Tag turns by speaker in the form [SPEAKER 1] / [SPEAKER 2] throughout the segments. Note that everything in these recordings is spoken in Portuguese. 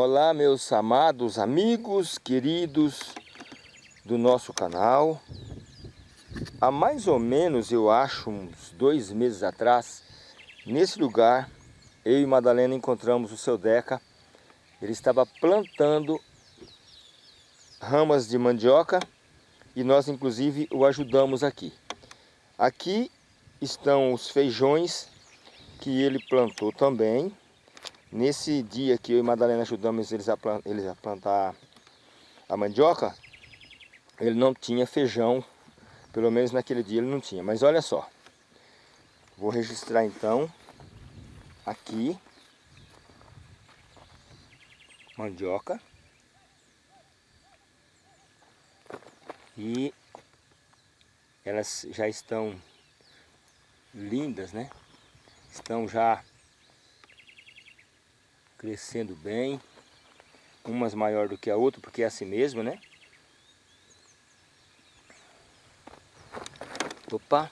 [SPEAKER 1] Olá meus amados amigos, queridos do nosso canal. Há mais ou menos, eu acho, uns dois meses atrás, nesse lugar, eu e Madalena encontramos o seu Deca. Ele estava plantando ramas de mandioca e nós inclusive o ajudamos aqui. Aqui estão os feijões que ele plantou também. Nesse dia que eu e Madalena ajudamos eles a, plantar, eles a plantar a mandioca, ele não tinha feijão, pelo menos naquele dia ele não tinha. Mas olha só, vou registrar então aqui mandioca e elas já estão lindas, né? Estão já crescendo bem. Umas maior do que a outra, porque é assim mesmo, né? Opa!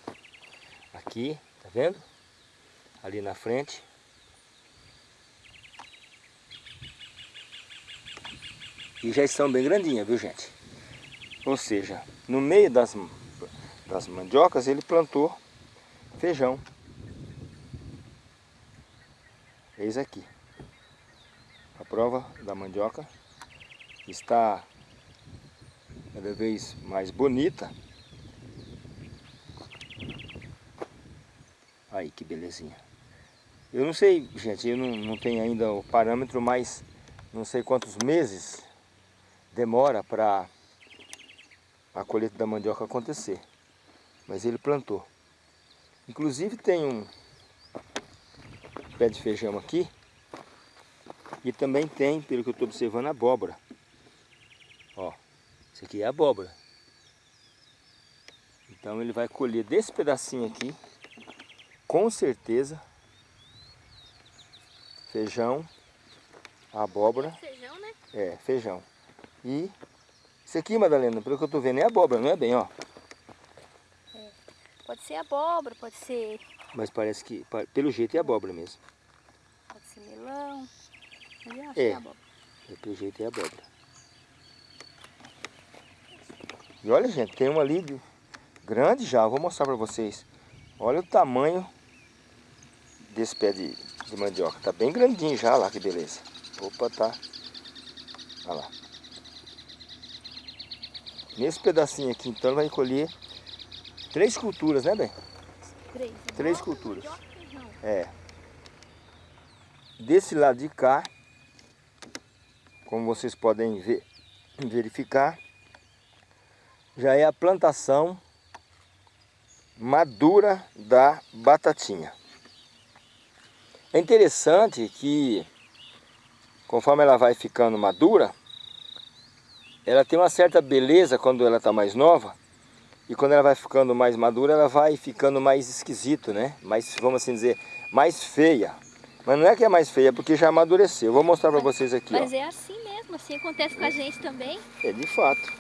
[SPEAKER 1] Aqui, tá vendo? Ali na frente. E já estão bem grandinhas, viu gente? Ou seja, no meio das, das mandiocas ele plantou feijão. Eis aqui prova da mandioca está cada vez mais bonita. Aí que belezinha. Eu não sei, gente, eu não, não tenho ainda o parâmetro, mas não sei quantos meses demora para a colheita da mandioca acontecer. Mas ele plantou. Inclusive tem um pé de feijão aqui, e também tem, pelo que eu estou observando, abóbora. Ó, isso aqui é abóbora. Então ele vai colher desse pedacinho aqui, com certeza, feijão, abóbora.
[SPEAKER 2] Feijão, né?
[SPEAKER 1] É, feijão. E isso aqui, Madalena, pelo que eu estou vendo, é abóbora, não é bem, ó?
[SPEAKER 2] É. Pode ser abóbora, pode ser...
[SPEAKER 1] Mas parece que, pelo jeito, é abóbora mesmo.
[SPEAKER 2] Pode ser melão.
[SPEAKER 1] É, é pelo jeito é abóbora. E olha, gente, tem uma ali grande já, vou mostrar para vocês. Olha o tamanho desse pé de, de mandioca. Tá bem grandinho já, lá que beleza. Opa, tá. Olha lá. Nesse pedacinho aqui, então, vai colher três culturas, né, bem?
[SPEAKER 2] Três.
[SPEAKER 1] Três culturas. É. Desse lado de cá, como vocês podem ver, verificar, já é a plantação madura da batatinha. É interessante que, conforme ela vai ficando madura, ela tem uma certa beleza quando ela está mais nova, e quando ela vai ficando mais madura, ela vai ficando mais esquisito, né? Mais, vamos assim dizer, mais feia. Mas não é que é mais feia, é porque já amadureceu. Eu vou mostrar para vocês aqui,
[SPEAKER 2] Mas
[SPEAKER 1] ó.
[SPEAKER 2] é assim mesmo, assim acontece com a gente também.
[SPEAKER 1] É, de fato.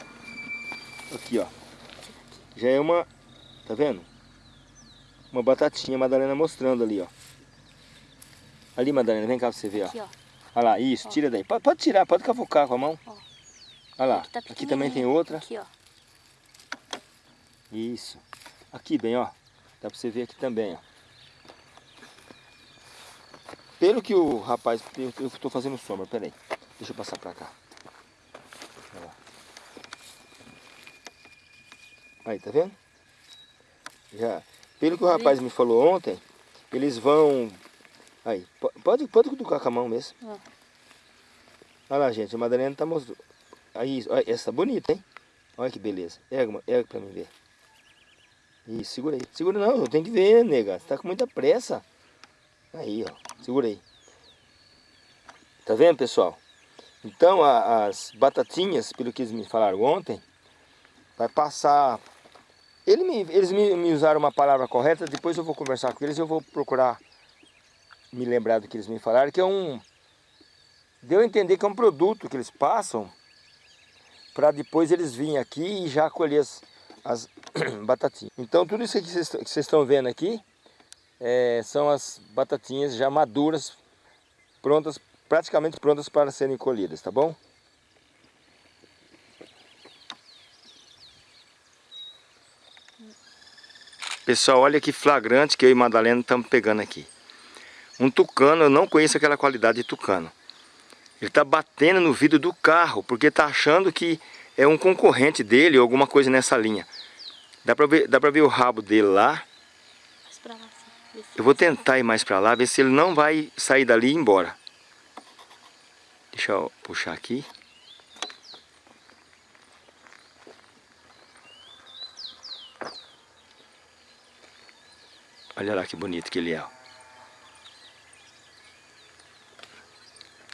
[SPEAKER 1] Aqui, ó. Já é uma, tá vendo? Uma batatinha, a Madalena mostrando ali, ó. Ali, Madalena, vem cá pra você ver, ó.
[SPEAKER 2] Aqui, ó.
[SPEAKER 1] Olha lá, isso, ó. tira daí. Pode, pode, tirar, pode cavucar com a mão. Ó. Olha lá, aqui, tá aqui também tem outra.
[SPEAKER 2] Aqui, ó.
[SPEAKER 1] Isso. Aqui, bem, ó. Dá pra você ver aqui também, ó. Pelo que o rapaz... Eu estou fazendo sombra, peraí. Deixa eu passar para cá. Aí, tá vendo? Já. Pelo que o rapaz me falou ontem, eles vão... Aí, pode, pode cutucar com a mão mesmo. Ah. Olha lá, gente, a Madalena tá mostrando. Aí, olha, essa tá bonita, hein? Olha que beleza. Erga, erga pra mim ver. Isso, segura aí. Segura não, eu tenho que ver, nega. Você tá com muita pressa. Aí, ó. Segura aí. Tá vendo, pessoal? Então, a, as batatinhas, pelo que eles me falaram ontem, vai passar... Ele me, eles me, me usaram uma palavra correta, depois eu vou conversar com eles, eu vou procurar me lembrar do que eles me falaram, que é um... Deu a entender que é um produto que eles passam para depois eles virem aqui e já colher as, as batatinhas. Então tudo isso que vocês estão vendo aqui é, são as batatinhas já maduras, prontas praticamente prontas para serem colhidas, tá bom? Pessoal, olha que flagrante que eu e Madalena estamos pegando aqui. Um tucano, eu não conheço aquela qualidade de tucano. Ele está batendo no vidro do carro, porque está achando que é um concorrente dele ou alguma coisa nessa linha. Dá para ver, dá ver o rabo dele lá. Eu vou tentar ir mais para lá, ver se ele não vai sair dali e ir embora. Deixa eu puxar aqui. Olha lá que bonito que ele é.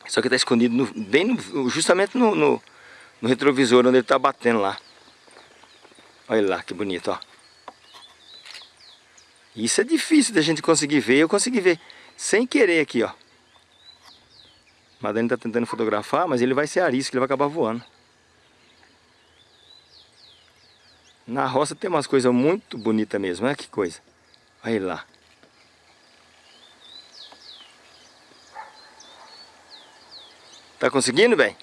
[SPEAKER 1] Só que está escondido no, bem no, justamente no, no, no, retrovisor onde ele está batendo lá. Olha lá que bonito, ó. Isso é difícil da gente conseguir ver. Eu consegui ver sem querer aqui, ó. Madalena está tentando fotografar, mas ele vai ser arisco, ele vai acabar voando. Na roça tem umas coisas muito bonitas mesmo, olha que coisa. Olha lá. Tá conseguindo, bem?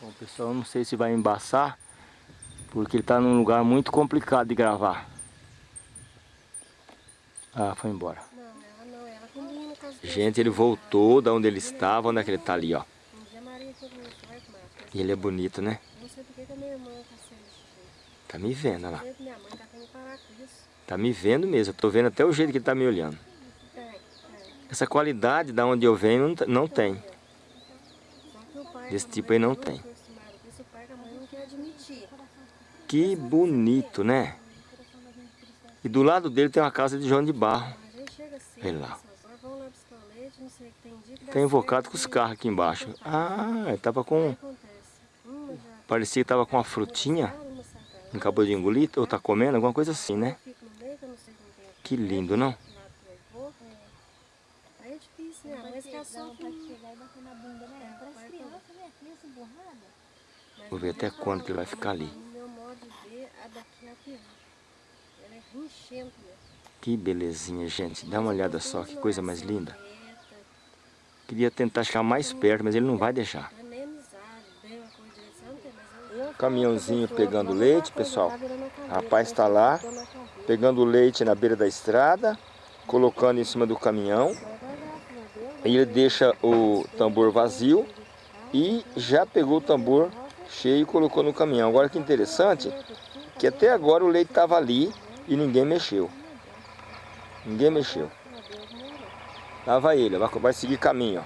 [SPEAKER 1] Bom, pessoal, não sei se vai embaçar, porque ele tá num lugar muito complicado de gravar. Ah, foi embora. Não, ela não, ela combina com as Gente, ele voltou da onde ele estava, onde é que ele tá ali, ó. E ele é bonito, né? Não sei porque que a minha irmã tá sendo Tá me vendo, olha lá. Minha mãe tá parar com isso. Tá me vendo mesmo, eu tô vendo até o jeito que ele tá me olhando. Essa qualidade da onde eu venho não tem. Desse tipo aí não tem. Que bonito, né? E do lado dele tem uma casa de João de Barro. Olha lá. Tem invocado com os carros aqui embaixo. Ah, ele tava com... Parecia que tava com uma frutinha. Acabou de engolir, ou tá comendo, alguma coisa assim, né? Que lindo, não? Vou ver até quando que ele vai ficar ali. Que belezinha, gente. Dá uma olhada só, que coisa mais linda. Queria tentar chegar mais perto, mas ele não vai deixar. Caminhãozinho pegando leite, pessoal. Rapaz está lá, pegando leite na beira da estrada, colocando em cima do caminhão. Ele deixa o tambor vazio e já pegou o tambor cheio e colocou no caminhão. Agora que interessante, que até agora o leite estava ali e ninguém mexeu. Ninguém mexeu. Lá vai ele, vai seguir caminho.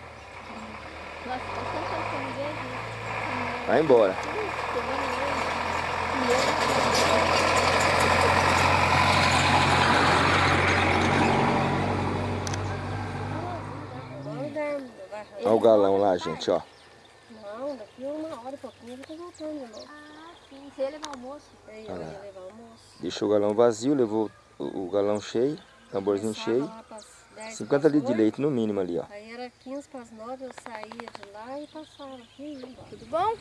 [SPEAKER 1] Vai embora. Olha o galão lá, gente, ó.
[SPEAKER 2] Não, daqui uma hora e pouquinho eu tô voltando. Ah, sim. Você ia levar almoço? É, eu ia levar almoço.
[SPEAKER 1] Deixou o galão vazio, levou o, o galão cheio, tamborzinho cheio. 50 litros de leite no mínimo ali, ó.
[SPEAKER 2] Aí era 15 para as 9, eu saía de lá e passava aqui. Tudo bom?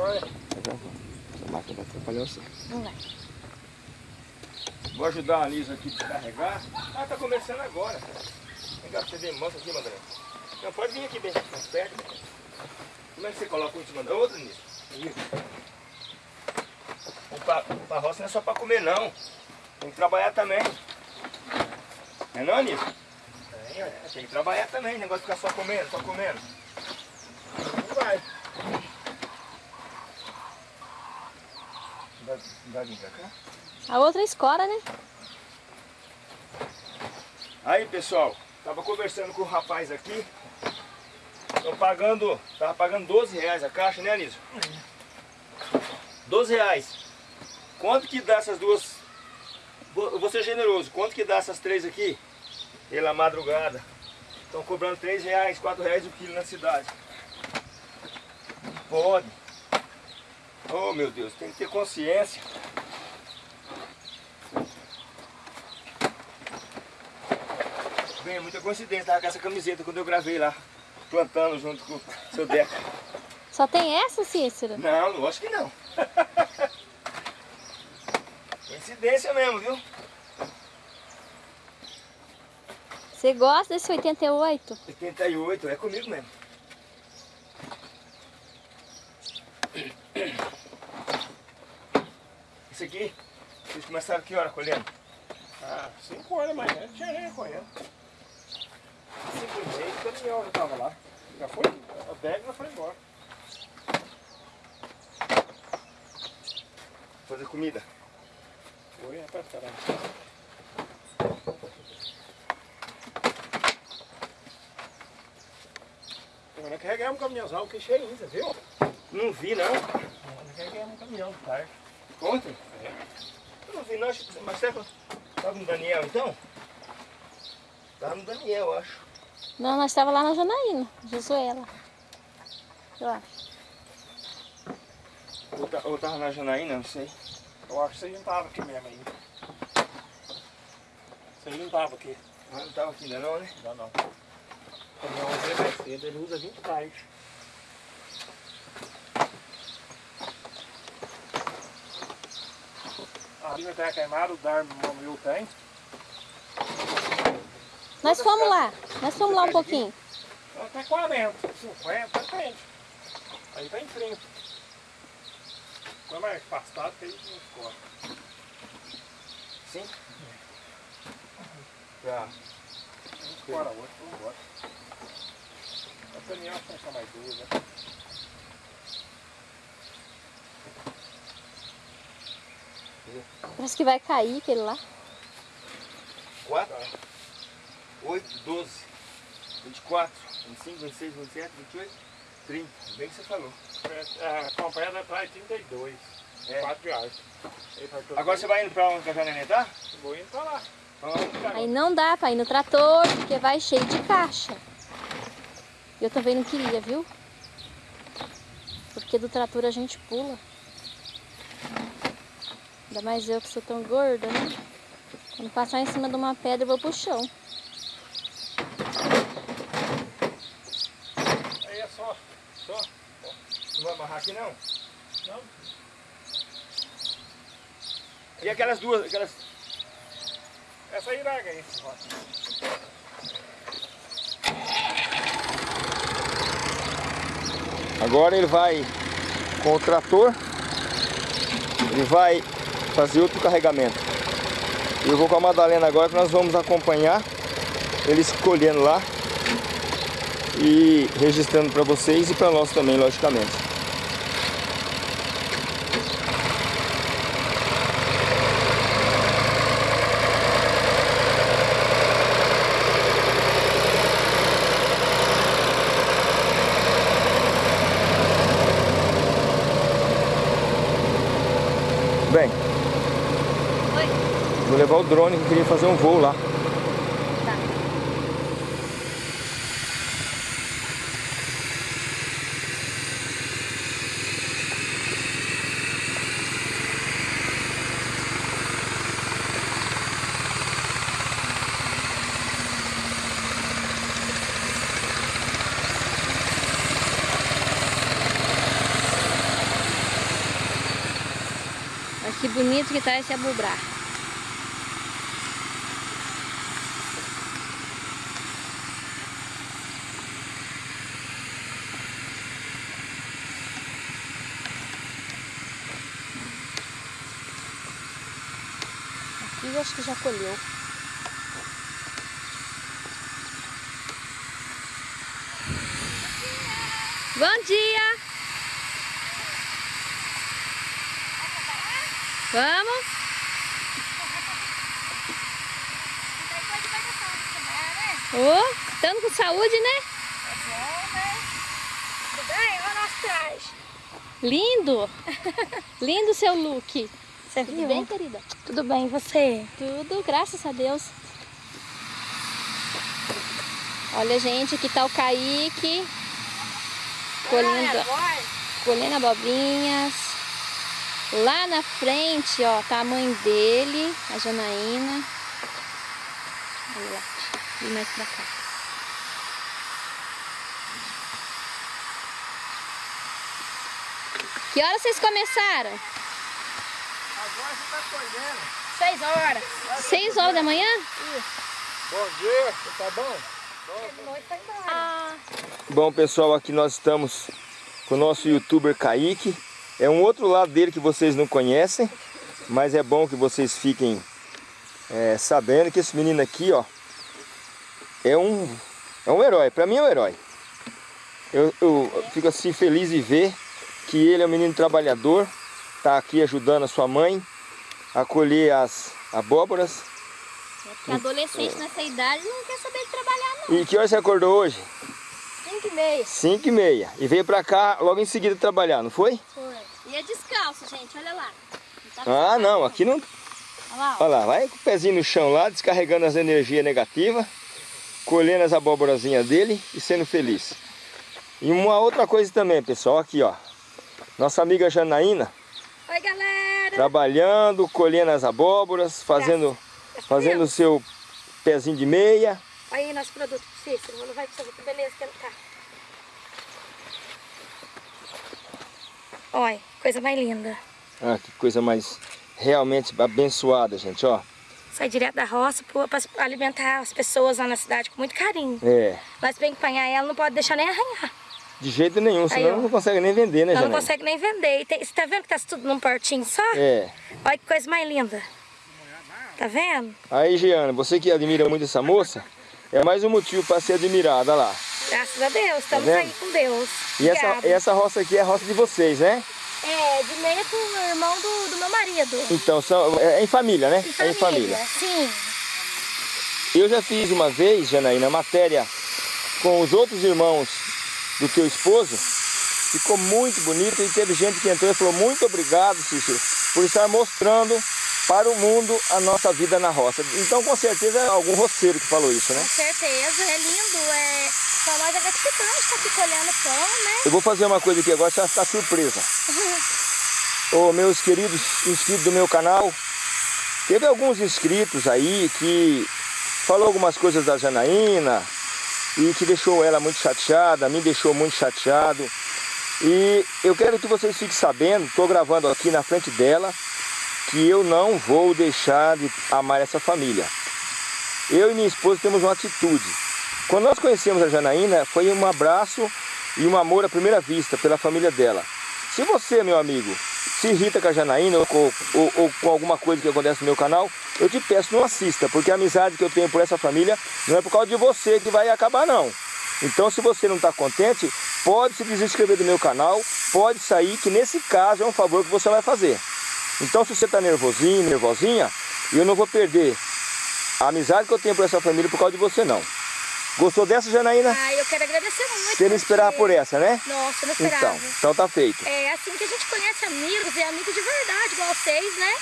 [SPEAKER 1] Oi. Essa máquina vai atrapalhar você.
[SPEAKER 2] Vamos lá.
[SPEAKER 1] Vou ajudar a Lisa aqui a carregar. Ah, tá começando agora. Vem cá pra você ver, mostra aqui, Madalena. Não, pode vir aqui bem mais perto. Como é que você coloca um em cima da outra nisso? Isso. O, pa, o parroça não é só para comer não. Tem que trabalhar também. Não é não, Nisso? Tem, é, tem que trabalhar também, negócio de ficar só comendo, só comendo. Não vai. Dá, dá pra cá?
[SPEAKER 2] A outra é escora, né?
[SPEAKER 1] Aí pessoal, tava conversando com o rapaz aqui. Tô pagando, tava pagando 12 reais a caixa, né Anísio? 12 reais. Quanto que dá essas duas? vou ser generoso, quanto que dá essas três aqui? Pela madrugada. Estão cobrando 3 reais, 4 reais o quilo na cidade. Pode. Oh meu Deus, tem que ter consciência. Bem, é muita coincidência, tava com essa camiseta quando eu gravei lá plantando junto com o seu Deca.
[SPEAKER 2] Só tem essa, Cícero?
[SPEAKER 1] Não, lógico que não. Coincidência mesmo, viu?
[SPEAKER 2] Você gosta desse 88?
[SPEAKER 1] 88, é comigo mesmo. Isso aqui, vocês começaram que hora colhendo?
[SPEAKER 3] Ah, 5 horas da manhã, tinha nem colhendo. 5 e meia, o caminhão já tava lá. Já foi, a bag já foi embora.
[SPEAKER 1] Fazer comida.
[SPEAKER 3] Foi, é pra esperar. Agora carregamos um caminhãozão que cheirinho, você viu?
[SPEAKER 1] Não vi não.
[SPEAKER 3] Nós carregamos um caminhão de tarde.
[SPEAKER 1] Ontem?
[SPEAKER 3] É.
[SPEAKER 1] Eu não vi não, acho que- mas que estava no Daniel então? Tava no Daniel, eu acho.
[SPEAKER 2] Não, nós estávamos lá na Janaína, Josuela. Eu acho.
[SPEAKER 1] Ou, ta- ou tava na Janaína, não sei.
[SPEAKER 3] Eu acho que você não tava aqui mesmo ainda. Você não tava aqui.
[SPEAKER 1] Ah, não tava aqui ainda não, né?
[SPEAKER 3] Não, não. O caminhão é mais cedo, ele usa 20 tarde. A linha tá queimada, o Darmo meu tem.
[SPEAKER 2] Nós fomos lá, nós fomos lá um pouquinho.
[SPEAKER 3] Até 40, 50, depende. Aí tá em 30. É mais afastado, que aí não escorre.
[SPEAKER 1] Sim? Pra...
[SPEAKER 3] Um escora outro, vamos embora. A caminhão tem só mais duas, né?
[SPEAKER 2] Parece que vai cair aquele lá.
[SPEAKER 1] 4, 8, 12, 24, 25, 26, 27, 28, 30. Bem que você falou.
[SPEAKER 3] A acompanhada atrás 32.
[SPEAKER 1] É.
[SPEAKER 3] 4 reais. Vai todo
[SPEAKER 1] Agora você vai indo pra onde que a Janene tá?
[SPEAKER 3] Vou indo pra lá.
[SPEAKER 2] Aí não dá pra ir no trator, porque vai cheio de caixa. Eu também não queria, viu? Porque do trator a gente pula. Ainda mais eu que sou tão gorda, né? Quando passar em cima de uma pedra, eu vou pro chão.
[SPEAKER 3] Aí é só.
[SPEAKER 1] Não vai amarrar aqui não?
[SPEAKER 3] Não.
[SPEAKER 1] E aquelas duas, aquelas...
[SPEAKER 3] Essa aí larga aí.
[SPEAKER 1] Agora ele vai com o trator, ele vai fazer outro carregamento. Eu vou com a Madalena agora que nós vamos acompanhar ele escolhendo lá e registrando para vocês e para nós também, logicamente. Drone que queria fazer um voo lá.
[SPEAKER 2] Que bonito que tá esse abubrar. Aqui eu acho que já colheu. Bom dia! Vamos? Ô, estamos com saúde, né? Lindo! Lindo o seu look.
[SPEAKER 4] Você
[SPEAKER 2] Tudo
[SPEAKER 4] viu?
[SPEAKER 2] bem, querida?
[SPEAKER 4] Tudo bem, você?
[SPEAKER 2] Tudo, graças a Deus. Olha, gente, aqui tá o Kaique. Colhendo, colhendo abobrinhas. Lá na frente, ó, tá a mãe dele, a Janaína. Olha lá, e mais pra cá. Que horas vocês começaram?
[SPEAKER 3] Agora você tá colhendo.
[SPEAKER 4] Seis horas.
[SPEAKER 2] Seis horas da manhã?
[SPEAKER 3] Bom dia, tá bom?
[SPEAKER 4] Ah,
[SPEAKER 1] Bom, pessoal, aqui nós estamos com o nosso youtuber Kaique. É um outro lado dele que vocês não conhecem, mas é bom que vocês fiquem é, sabendo que esse menino aqui, ó, é um, é um herói. Para mim é um herói. Eu, eu fico assim feliz de ver que ele é um menino trabalhador, tá aqui ajudando a sua mãe a colher as abóboras.
[SPEAKER 4] porque adolescente nessa idade não quer saber de trabalhar não.
[SPEAKER 1] E que hora você acordou hoje?
[SPEAKER 4] 5 e meia.
[SPEAKER 1] 5 e meia. E veio pra cá logo em seguida trabalhar, não foi?
[SPEAKER 4] Foi. E é descalço, gente, olha lá. Não tá
[SPEAKER 1] Ah, não, aqui não.
[SPEAKER 4] Olha lá.
[SPEAKER 1] Olha lá, vai com o pezinho no chão lá, descarregando as energias negativas, colhendo as abóborazinhas dele e sendo feliz. E uma outra coisa também, pessoal, aqui ó. Nossa amiga Janaína,
[SPEAKER 4] Oi, galera.
[SPEAKER 1] Trabalhando, colhendo as abóboras, fazendo, fazendo o seu pezinho de meia.
[SPEAKER 4] Olha aí nosso produto, Cícero. Vou levar pra você ver que beleza que ele tá. Olha, coisa mais linda.
[SPEAKER 1] Ah, que coisa mais realmente abençoada, gente, ó.
[SPEAKER 4] Sai direto da roça para alimentar as pessoas lá na cidade com muito carinho.
[SPEAKER 1] É,
[SPEAKER 4] Mas pra empanhar ela não pode deixar nem arranhar.
[SPEAKER 1] De jeito nenhum, senão não consegue nem vender, né,
[SPEAKER 4] Ela não
[SPEAKER 1] Janaína?
[SPEAKER 4] consegue nem vender. E tem- você tá vendo que tá tudo num portinho só?
[SPEAKER 1] É.
[SPEAKER 4] Olha que coisa mais linda. Tá vendo?
[SPEAKER 1] Aí, Giana, você que admira muito essa moça, é mais um motivo para ser admirada lá.
[SPEAKER 4] Graças a Deus, estamos
[SPEAKER 1] vendo?
[SPEAKER 4] aí com Deus.
[SPEAKER 1] E essa, essa roça aqui é a roça de vocês, né?
[SPEAKER 4] É, de meia com o irmão do, do meu marido.
[SPEAKER 1] Então, são, é, é em família, né?
[SPEAKER 4] Em
[SPEAKER 1] É em família.
[SPEAKER 4] Sim.
[SPEAKER 1] Eu já fiz uma vez, Janaína, matéria com os outros irmãos do teu esposo. Ficou muito bonito e teve gente que entrou e falou muito obrigado, Cícero, por estar mostrando para o mundo a nossa vida na roça. Então, com certeza, é algum roceiro que falou isso, né?
[SPEAKER 4] Com certeza, é lindo. É... Pra nós é gratificante estar aqui colhendo pão, né?
[SPEAKER 1] Eu vou fazer uma coisa aqui agora, você vai ficar surpresa. Ô, meus queridos inscritos do meu canal, teve alguns inscritos aí que falou algumas coisas da Janaína e que deixou ela muito chateada, me deixou muito chateado. E eu quero que vocês fiquem sabendo, estou gravando aqui na frente dela, que eu não vou deixar de amar essa família. Eu e minha esposa temos uma atitude. Quando nós conhecemos a Janaína, foi um abraço e um amor à primeira vista pela família dela. Se você, meu amigo, se irrita com a Janaína ou, com- ou- ou com alguma coisa que acontece no meu canal, eu te peço, não assista, porque a amizade que eu tenho por essa família não é por causa de você que vai acabar, não. Então, se você não está contente, pode se desinscrever do meu canal, pode sair, que nesse caso é um favor que você vai fazer. Então, se você está nervosinho, nervosinha, eu não vou perder a amizade que eu tenho por essa família por causa de você, não. Gostou dessa, Janaína?
[SPEAKER 4] Ah, eu quero agradecer muito.
[SPEAKER 1] Você não esperava por essa, né?
[SPEAKER 4] Nossa, eu não esperava.
[SPEAKER 1] Então, então tá feito.
[SPEAKER 4] É assim que a gente conhece amigos, e amigos de verdade, igual vocês, né?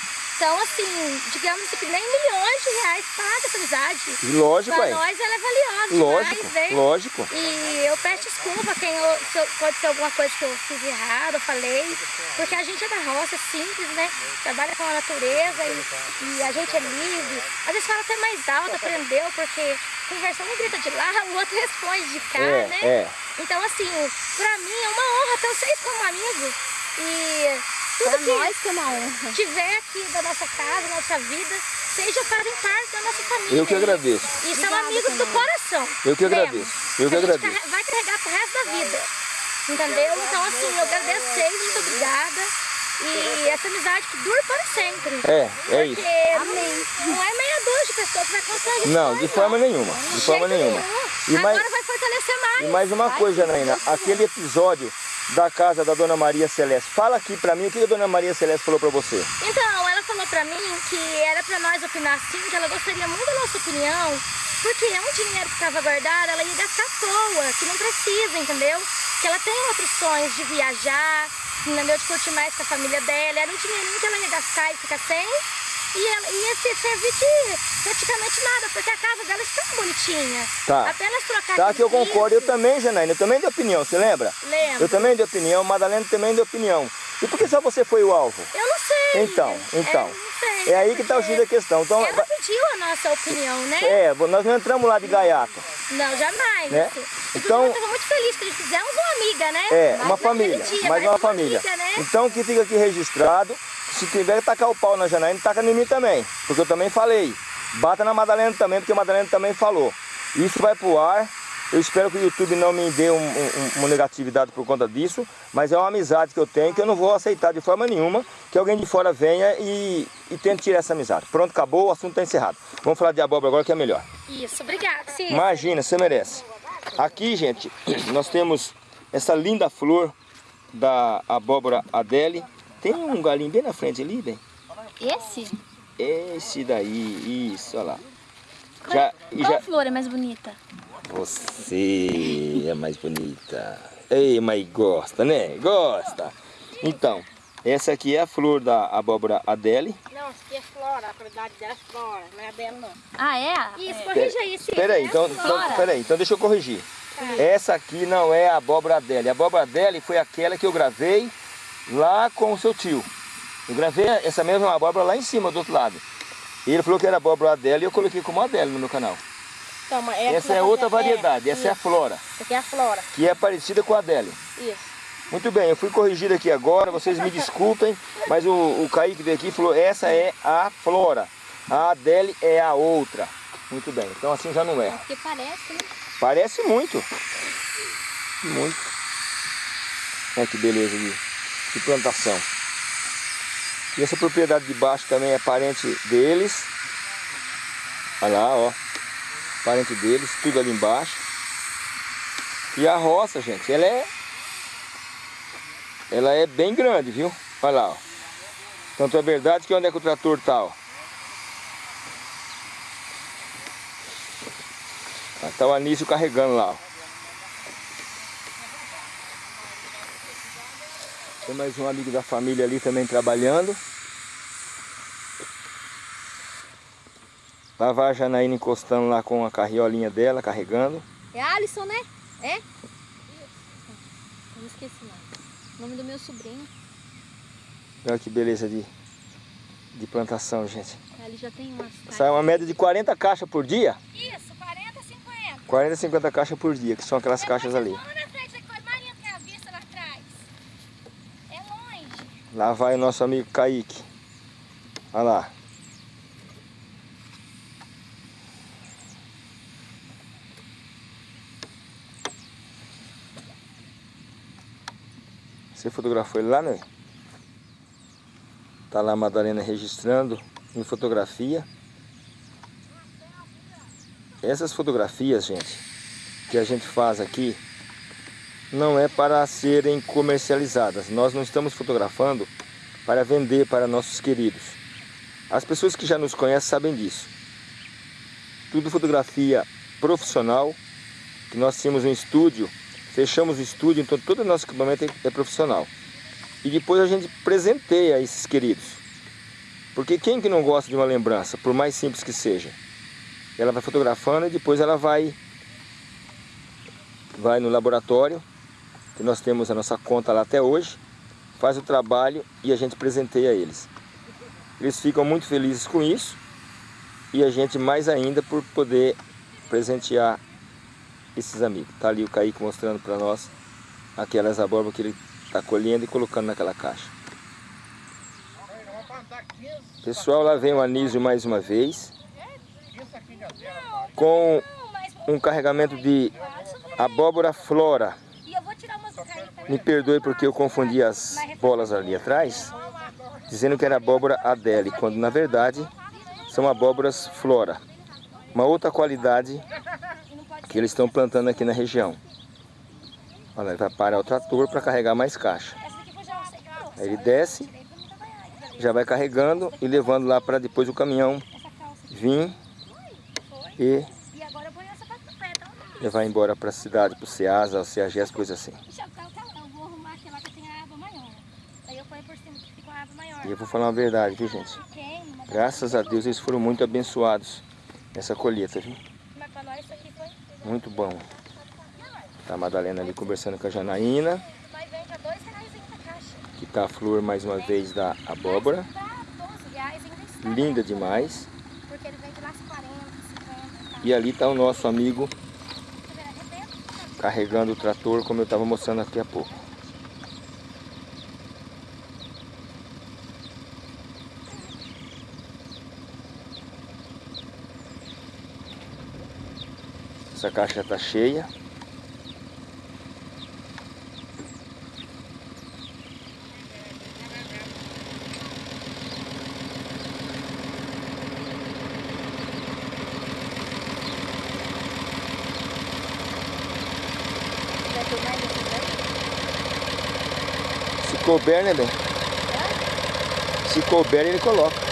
[SPEAKER 4] Então, assim, digamos que nem milhões de reais paga essa amizade.
[SPEAKER 1] E lógico,
[SPEAKER 4] Pra
[SPEAKER 1] é.
[SPEAKER 4] nós ela é valiosa
[SPEAKER 1] Lógico,
[SPEAKER 4] demais, né?
[SPEAKER 1] lógico.
[SPEAKER 4] E eu peço desculpa quem eu, se eu- pode ser alguma coisa que eu fiz errado, eu falei, porque a gente é da roça, simples, né? Trabalha com a natureza e, e a gente é livre. Às vezes fala até mais alto, aprendeu, porque conversando um grita de lá, o outro responde de cá,
[SPEAKER 1] É,
[SPEAKER 4] né?
[SPEAKER 1] é.
[SPEAKER 4] Então, assim, pra mim é uma honra ter vocês como amigos. E tudo
[SPEAKER 2] Pra
[SPEAKER 4] que
[SPEAKER 2] nós que é uma honra.
[SPEAKER 4] tiver aqui da nossa casa, da nossa vida, seja fazem parte da nossa família.
[SPEAKER 1] Eu que agradeço.
[SPEAKER 4] E são
[SPEAKER 2] Obrigada
[SPEAKER 4] amigos do
[SPEAKER 2] também.
[SPEAKER 4] coração.
[SPEAKER 1] Eu que agradeço. Eu que
[SPEAKER 4] a gente
[SPEAKER 1] agradeço.
[SPEAKER 4] vai carregar pro resto da vida. Entendeu? Então, assim, eu agradeço vocês, muito obrigada. E essa amizade que dura para sempre.
[SPEAKER 1] É, é isso.
[SPEAKER 4] Porque não é meia dúzia de pessoas que vai constranger
[SPEAKER 1] Não, de forma nenhuma. De forma nenhuma.
[SPEAKER 4] nenhum.
[SPEAKER 1] E mais,
[SPEAKER 4] Agora vai fortalecer mais.
[SPEAKER 1] e mais uma coisa, Janaína. Aquele episódio da casa da Dona Maria Celeste. Fala aqui pra mim o que a Dona Maria Celeste falou pra você.
[SPEAKER 4] Então, ela falou pra mim que era pra nós opinar sim, que ela gostaria muito da nossa opinião, porque é um dinheiro que estava guardado, ela ia gastar à toa, que não precisa, entendeu? Que ela tem outros sonhos de viajar, entendeu? De curtir mais com a família dela, era um dinheirinho que ela ia gastar e ficar sem, e ela ia se servir de praticamente nada, porque a casa dela está bonitinha.
[SPEAKER 1] Tá.
[SPEAKER 4] Apenas trocar
[SPEAKER 1] Tá,
[SPEAKER 4] de
[SPEAKER 1] que eu concordo. Eu também, Janaína. Eu também dei opinião, você lembra?
[SPEAKER 4] Lembro.
[SPEAKER 1] Eu também dei opinião. Madalena também deu opinião. E por que só você foi o alvo?
[SPEAKER 4] Eu não sei.
[SPEAKER 1] Então, então.
[SPEAKER 4] É, não sei,
[SPEAKER 1] É aí que tá o X da questão. Então,
[SPEAKER 4] Ela pediu a nossa opinião, né?
[SPEAKER 1] é, nós não entramos lá de gaiato.
[SPEAKER 4] Não, jamais.
[SPEAKER 1] Né? Então-
[SPEAKER 4] eu estava muito feliz que eles fizemos uma amiga, né?
[SPEAKER 1] É,
[SPEAKER 4] Mais
[SPEAKER 1] uma família,
[SPEAKER 4] dia,
[SPEAKER 1] mais uma família.
[SPEAKER 4] amiga, né?
[SPEAKER 1] Então que fica aqui registrado, se tiver que tacar o pau na Janaína, taca em mim também, porque eu também falei. bata na Madalena também, porque a Madalena também falou. Isso vai pro ar. Eu espero que o YouTube não me dê um, um, uma negatividade por conta disso, mas é uma amizade que eu tenho que eu não vou aceitar de forma nenhuma que alguém de fora venha e, e tente tirar essa amizade. Pronto, acabou, o assunto está encerrado. Vamos falar de abóbora agora que é melhor.
[SPEAKER 2] Isso, obrigada. Sim.
[SPEAKER 1] Imagina, você merece. Aqui, gente, nós temos essa linda flor da abóbora Adele. Tem um galinho bem na frente ali, bem?
[SPEAKER 2] Esse?
[SPEAKER 1] Esse daí, isso, olha lá.
[SPEAKER 2] Qual, já, qual já... flor é mais bonita?
[SPEAKER 1] Você é mais bonita. Ei, mas gosta, né? Gosta. Então, essa aqui é a flor da abóbora Adele.
[SPEAKER 4] Não, essa aqui é flora, a qualidade dela é flora, não é Adele não.
[SPEAKER 2] Ah, é?
[SPEAKER 4] Isso, é. corrija isso.
[SPEAKER 1] Espera aí, então, então, pera aí, então deixa eu corrigir. É. Essa aqui não é a abóbora Adele. A abóbora Adele foi aquela que eu gravei lá com o seu tio. Eu gravei essa mesma abóbora lá em cima, do outro lado. E ele falou que era abóbora Adele e eu coloquei como Adele no meu canal.
[SPEAKER 4] Então, é
[SPEAKER 1] essa é outra variedade, essa
[SPEAKER 4] isso.
[SPEAKER 1] é a flora.
[SPEAKER 4] Essa aqui é a flora.
[SPEAKER 1] Que é parecida com a Adele.
[SPEAKER 4] Isso.
[SPEAKER 1] Muito bem, eu fui corrigido aqui agora, vocês me desculpem, mas o, o Kaique veio aqui e falou, essa é a flora, a Adele é a outra. Muito bem, então assim já não é.
[SPEAKER 2] Porque parece, né?
[SPEAKER 1] Parece muito. Muito. Olha que beleza de, de plantação. E essa propriedade de baixo também é parente deles. Olha lá, ó parente deles, tudo ali embaixo. E a roça, gente, ela é ela é bem grande, viu? Olha lá, ó. Tanto é verdade que onde é que o trator tá, ó. Tá o Anísio carregando lá, ó. Tem mais um amigo da família ali também trabalhando. Lá vai a Janaína encostando lá com a carriolinha dela, carregando.
[SPEAKER 2] É Alisson, né? É? Isso. Não esqueci. O nome do meu sobrinho.
[SPEAKER 1] Olha que beleza de, de plantação, gente.
[SPEAKER 2] Ali já tem umas
[SPEAKER 1] Sai uma média de 40 caixas por dia?
[SPEAKER 4] Isso, 40, 50.
[SPEAKER 1] 40, 50 caixas por dia, que são aquelas
[SPEAKER 4] Mas
[SPEAKER 1] caixas ali.
[SPEAKER 4] Lá na frente, Marinha tem a vista lá atrás. É longe.
[SPEAKER 1] Lá vai o nosso amigo Kaique. Olha lá. Você fotografou ele lá, né? Tá lá a Madalena registrando em fotografia. Essas fotografias, gente, que a gente faz aqui, não é para serem comercializadas. Nós não estamos fotografando para vender para nossos queridos. As pessoas que já nos conhecem sabem disso. Tudo fotografia profissional, que nós temos um estúdio Fechamos o estúdio, então todo o nosso equipamento é profissional. E depois a gente presenteia esses queridos. Porque quem que não gosta de uma lembrança, por mais simples que seja? Ela vai fotografando e depois ela vai, vai no laboratório, que nós temos a nossa conta lá até hoje, faz o trabalho e a gente presenteia eles. Eles ficam muito felizes com isso e a gente mais ainda por poder presentear esses amigos. Tá ali o Kaique mostrando para nós aquelas abóboras que ele está colhendo e colocando naquela caixa. Pessoal, lá vem o Anísio mais uma vez com um carregamento de abóbora flora. Me perdoe porque eu confundi as bolas ali atrás, dizendo que era abóbora Adele, quando na verdade são abóboras flora. Uma outra qualidade que eles estão plantando aqui na região. Olha, ele vai parar o trator para carregar mais caixa. Aí ele desce, já vai carregando e levando lá para depois o caminhão vir e levar embora para a cidade, para o Ceasa, o CEAGES, coisa assim. E eu vou falar uma verdade, viu gente? Graças a Deus eles foram muito abençoados nessa colheita, viu? Muito bom. Tá a Madalena ali conversando com a Janaína. Que tá a flor mais uma vez da abóbora. Linda demais. E ali tá o nosso amigo carregando o trator como eu estava mostrando aqui há pouco. Essa caixa está cheia. Couber, né, bem? Se couber, ele coloca.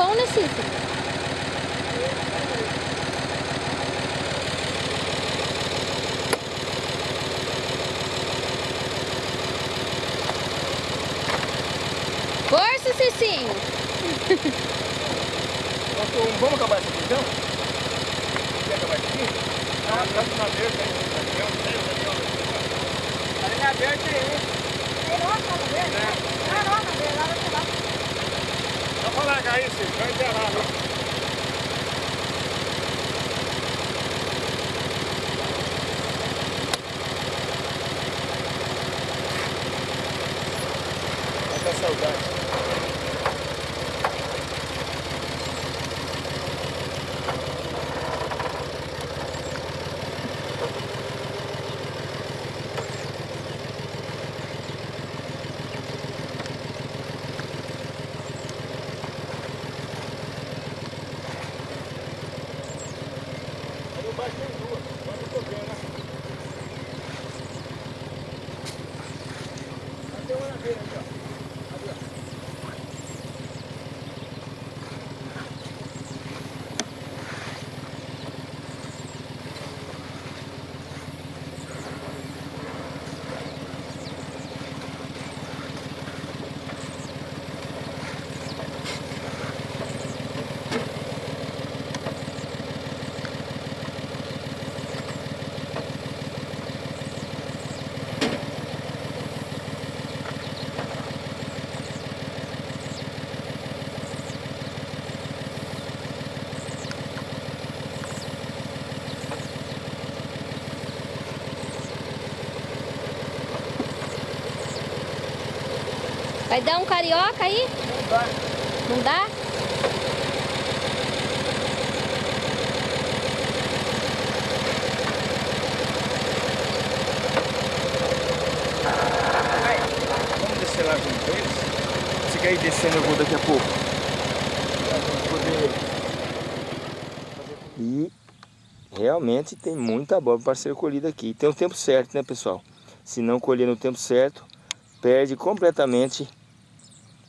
[SPEAKER 2] Acho que
[SPEAKER 4] Vai
[SPEAKER 2] dar um carioca aí?
[SPEAKER 1] Não dá.
[SPEAKER 2] Não dá?
[SPEAKER 1] Vamos descer lá junto eles? Se quer ir descendo, eu vou daqui a pouco. E realmente tem muita abóbora para ser colhida aqui. Tem o tempo certo, né, pessoal? Se não colher no tempo certo, perde completamente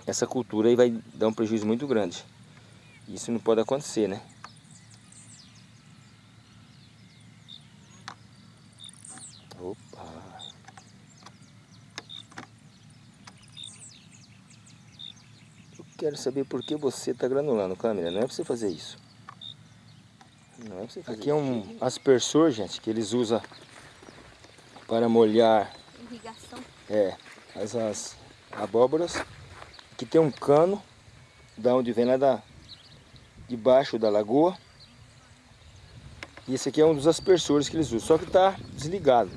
[SPEAKER 1] essa cultura e vai dar um prejuízo muito grande. Isso não pode acontecer, né? Opa! Eu quero saber por que você está granulando, câmera. Não é para você fazer isso. Não é para você fazer Aqui é um aspersor, gente, que eles usam para molhar...
[SPEAKER 2] Irrigação.
[SPEAKER 1] É, as, as abóboras. Aqui tem um cano, da onde vem lá da, debaixo da lagoa. E esse aqui é um dos aspersores que eles usam, só que está desligado.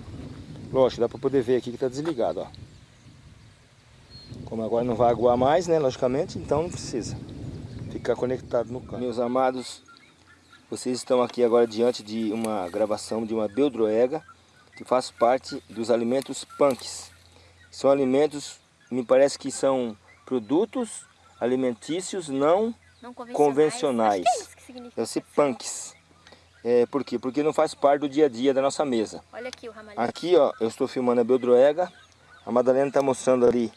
[SPEAKER 1] Lógico, dá para poder ver aqui que está desligado, ó. Como agora não vai aguar mais, né, logicamente, então não precisa ficar conectado no cano. Meus amados, vocês estão aqui agora diante de uma gravação de uma beldroega que faz parte dos alimentos punks. São alimentos, me parece que são produtos alimentícios não, não convencionais. convencionais. É ser punks. É, por quê? Porque não faz parte do dia a dia da nossa mesa.
[SPEAKER 2] Olha aqui o ramalhete.
[SPEAKER 1] Aqui, ó, eu estou filmando a beldroega. A Madalena está mostrando ali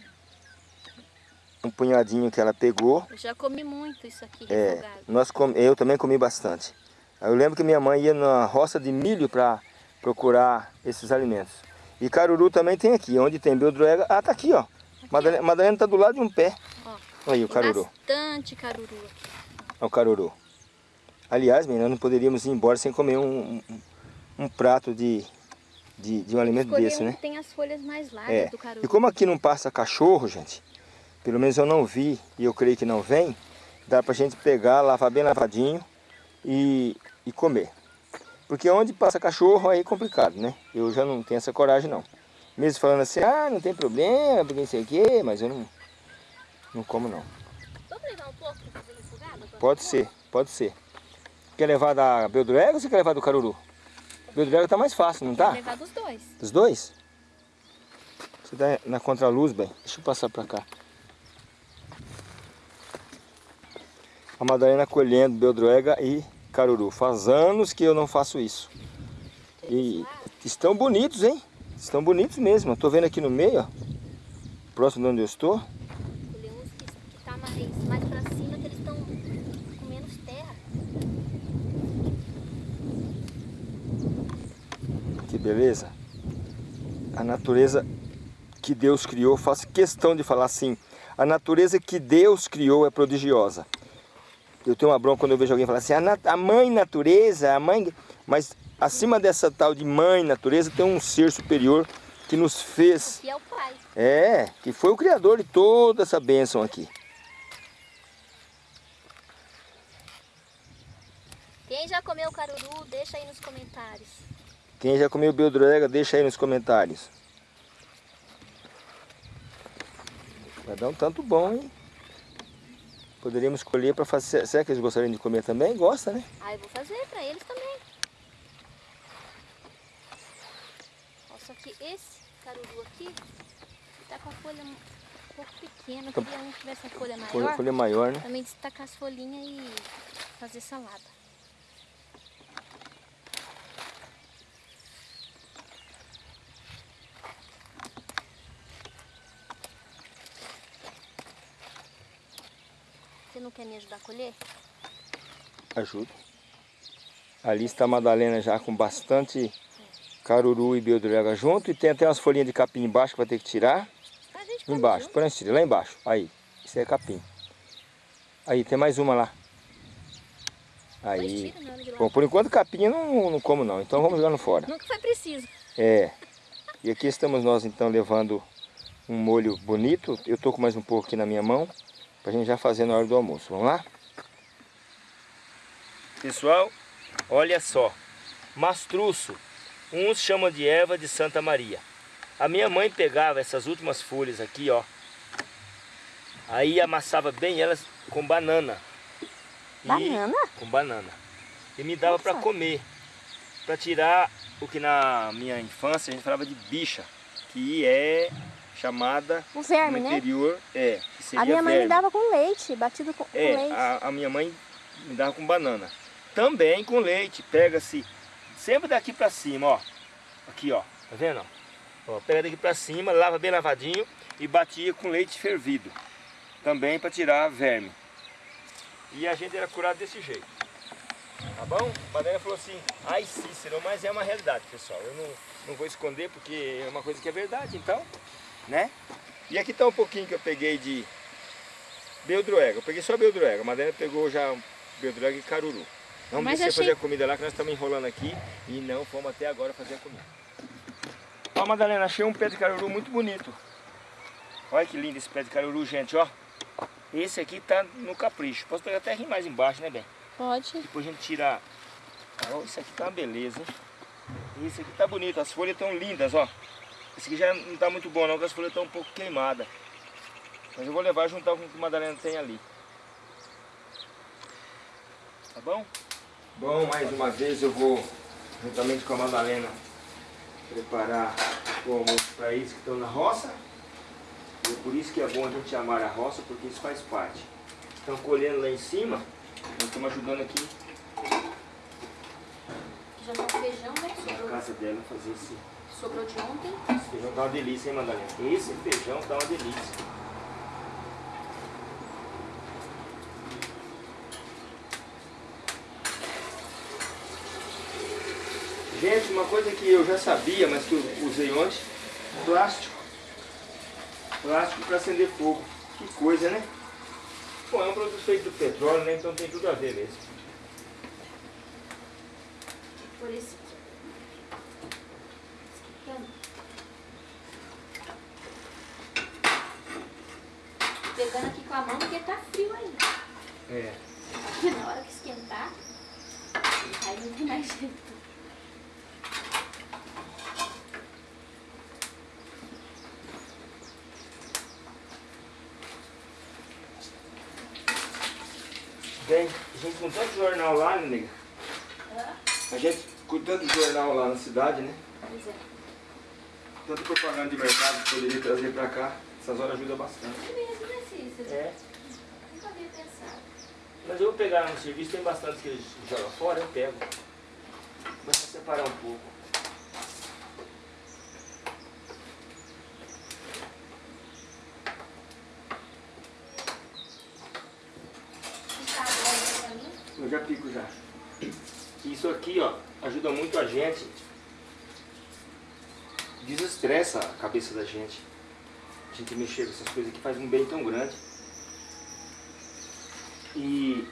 [SPEAKER 1] um punhadinho que ela pegou.
[SPEAKER 2] Eu já comi muito isso aqui,
[SPEAKER 1] é, nós com... Eu também comi bastante. Eu lembro que minha mãe ia na roça de milho para procurar esses alimentos. E caruru também tem aqui, onde tem beldroega. Ah, tá aqui, ó. Madalena. Madalena tá do lado de um pé. Ó, aí o caruru.
[SPEAKER 2] bastante caruru aqui.
[SPEAKER 1] Olha o caruru. Aliás, nós não poderíamos ir embora sem comer um, um, um prato de, de, de, um alimento desse,
[SPEAKER 2] um
[SPEAKER 1] né?
[SPEAKER 2] tem as folhas mais largas
[SPEAKER 1] é.
[SPEAKER 2] do caruru.
[SPEAKER 1] E como aqui não passa cachorro, gente, pelo menos eu não vi e eu creio que não vem, dá pra gente pegar, lavar bem lavadinho e, e comer. Porque onde passa cachorro aí é complicado, né? Eu já não tenho essa coragem não. Mesmo falando assim, ah, não tem problema, porque não sei o quê, mas eu não, não como não.
[SPEAKER 2] Vamos levar um pouco para fazer refogado?
[SPEAKER 1] Pode ser, pode ser. Quer levar da Beldurega ou você quer levar do Caruru? Beldurega tá mais fácil, não tá?
[SPEAKER 2] Quer levar dos dois.
[SPEAKER 1] Dos dois? Você tá na contraluz, bem. Deixa eu passar para cá. A Madalena colhendo Beldroega e Caruru. Faz anos que eu não faço isso. E estão bonitos, hein? Estão bonitos mesmo. Estou vendo aqui no meio, ó. Próximo de onde eu estou.
[SPEAKER 2] Colhi uns que, que tá mais, mais pra cima, que eles estão com menos terra.
[SPEAKER 1] Que beleza. A natureza que Deus criou, faço questão de falar assim. A natureza que Deus criou é prodigiosa. Eu tenho uma bronca quando eu vejo alguém falar assim, a, mãe natureza, a mãe... Mas acima dessa tal de mãe natureza tem um ser superior que nos fez...
[SPEAKER 2] Que é o pai.
[SPEAKER 1] É, que foi o criador de toda essa bênção aqui.
[SPEAKER 2] Quem já comeu caruru, deixa aí nos comentários.
[SPEAKER 1] Quem já comeu beldroega, deixa aí nos comentários. Vai dar um tanto bom, hein? Poderíamos escolher para fazer... Será que eles gostariam de comer também? Gosta, né?
[SPEAKER 2] Ah, eu vou fazer para eles também. Só que esse caruru aqui tá com a folha um pouco pequena. Eu então, queria um que tivesse a folha maior.
[SPEAKER 1] Folha, folha maior, né?
[SPEAKER 2] Também destacar as folhinhas e fazer salada. Você não quer me ajudar a colher?
[SPEAKER 1] Ajudo. Ali está a Madalena já com bastante caruru e beldurega junto. E tem até umas folhinhas de capim embaixo que vai ter que tirar. Embaixo, onde lá embaixo. Aí, isso é capim. Aí, tem mais uma lá. Aí. Bom, por enquanto capim eu não, não como não, então vamos jogando fora.
[SPEAKER 2] Nunca foi preciso.
[SPEAKER 1] É. E aqui estamos nós então levando um molho bonito. Eu tô com mais um pouco aqui na minha mão. Pra gente já fazer na hora do almoço. Vamos lá? Pessoal, olha só. Mastruço. Uns chamam de erva de Santa Maria. A minha mãe pegava essas últimas folhas aqui, ó. Aí amassava bem elas com banana.
[SPEAKER 2] Banana?
[SPEAKER 1] E, com banana. E me dava para comer. Para tirar o que na minha infância a gente falava de bicha. Que é chamada
[SPEAKER 2] O verme,
[SPEAKER 1] no
[SPEAKER 2] né?
[SPEAKER 1] interior, é, que seria
[SPEAKER 2] A minha mãe me
[SPEAKER 1] verme.
[SPEAKER 2] dava com leite, batido com, com
[SPEAKER 1] É,
[SPEAKER 2] leite.
[SPEAKER 1] a, a minha mãe me dava com banana. Também com leite, pega-se sempre daqui pra cima, ó. Aqui, ó, tá vendo? ó? Pega daqui pra cima, lava bem lavadinho e batia com leite fervido. Também para tirar verme. E a gente era curado desse jeito. Tá bom? A Madalena falou assim, ai Cícero, mas é uma realidade, pessoal. Eu não, não vou esconder porque é uma coisa que é verdade, então, né? E aqui tá um pouquinho que eu peguei de Beldroega. Eu peguei só Beldroega. A Madalena pegou já Beldroega e Caruru. Vamos
[SPEAKER 2] Mas
[SPEAKER 1] descer
[SPEAKER 2] achei-
[SPEAKER 1] fazer a comida lá que nós estamos enrolando aqui e não fomos até agora fazer a comida. Ó Madalena, achei um pé de caruru muito bonito. Olha que lindo esse pé de caruru, gente, ó. Esse aqui tá no capricho. Posso pegar até rir mais embaixo, né, Bem?
[SPEAKER 2] Pode.
[SPEAKER 1] Depois a gente tira... Ó, isso aqui tá uma beleza, hein? Esse aqui tá bonito, as folhas estão lindas, ó. Esse aqui já não tá muito bom não, porque as folhas estão um pouco queimadas. Mas eu vou levar e juntar com o que a Madalena tem ali. Tá bom? Bom, mais uma vez eu vou, juntamente com a Madalena, preparar o almoço para eles que estão na roça. E é por isso que é bom a gente amar a roça, porque isso faz parte. Estão colhendo lá em cima, nós estamos ajudando aqui
[SPEAKER 2] Já tá feijão, né?
[SPEAKER 1] na
[SPEAKER 2] Sobrou,
[SPEAKER 1] casa dela fazer esse,
[SPEAKER 2] sobrou de ontem.
[SPEAKER 1] esse feijão. Tá uma delícia, hein, Madalena? Esse feijão tá uma delícia. Gente, uma coisa que eu já sabia, mas que eu usei ontem, plástico. Plástico para acender fogo. Que coisa, né? Bom, é um produto feito do petróleo, né? Então tem tudo a ver mesmo.
[SPEAKER 2] Por isso. Pegando aqui com a mão porque tá frio ainda.
[SPEAKER 1] É.
[SPEAKER 2] Na hora que esquentar, aí não tem mais jeito.
[SPEAKER 1] Bem, a gente com tanto jornal lá, né, nega? A gente com tanto jornal lá na cidade, né?
[SPEAKER 2] Pois é.
[SPEAKER 1] Tanta propaganda de mercado que poderia trazer pra cá. Essas horas ajudam bastante.
[SPEAKER 2] É mesmo, né, Cícero?
[SPEAKER 1] É.
[SPEAKER 2] Nunca havia pensado.
[SPEAKER 1] Mas eu vou pegar no serviço, tem bastante que eles jogam fora, eu pego. Mas pra separar um pouco.
[SPEAKER 2] Tá bom pra mim?
[SPEAKER 1] Eu já pico já. Isso aqui, ó, ajuda muito a gente. Desestressa a cabeça da gente. A gente mexer com essas coisas aqui faz um bem tão grande. E.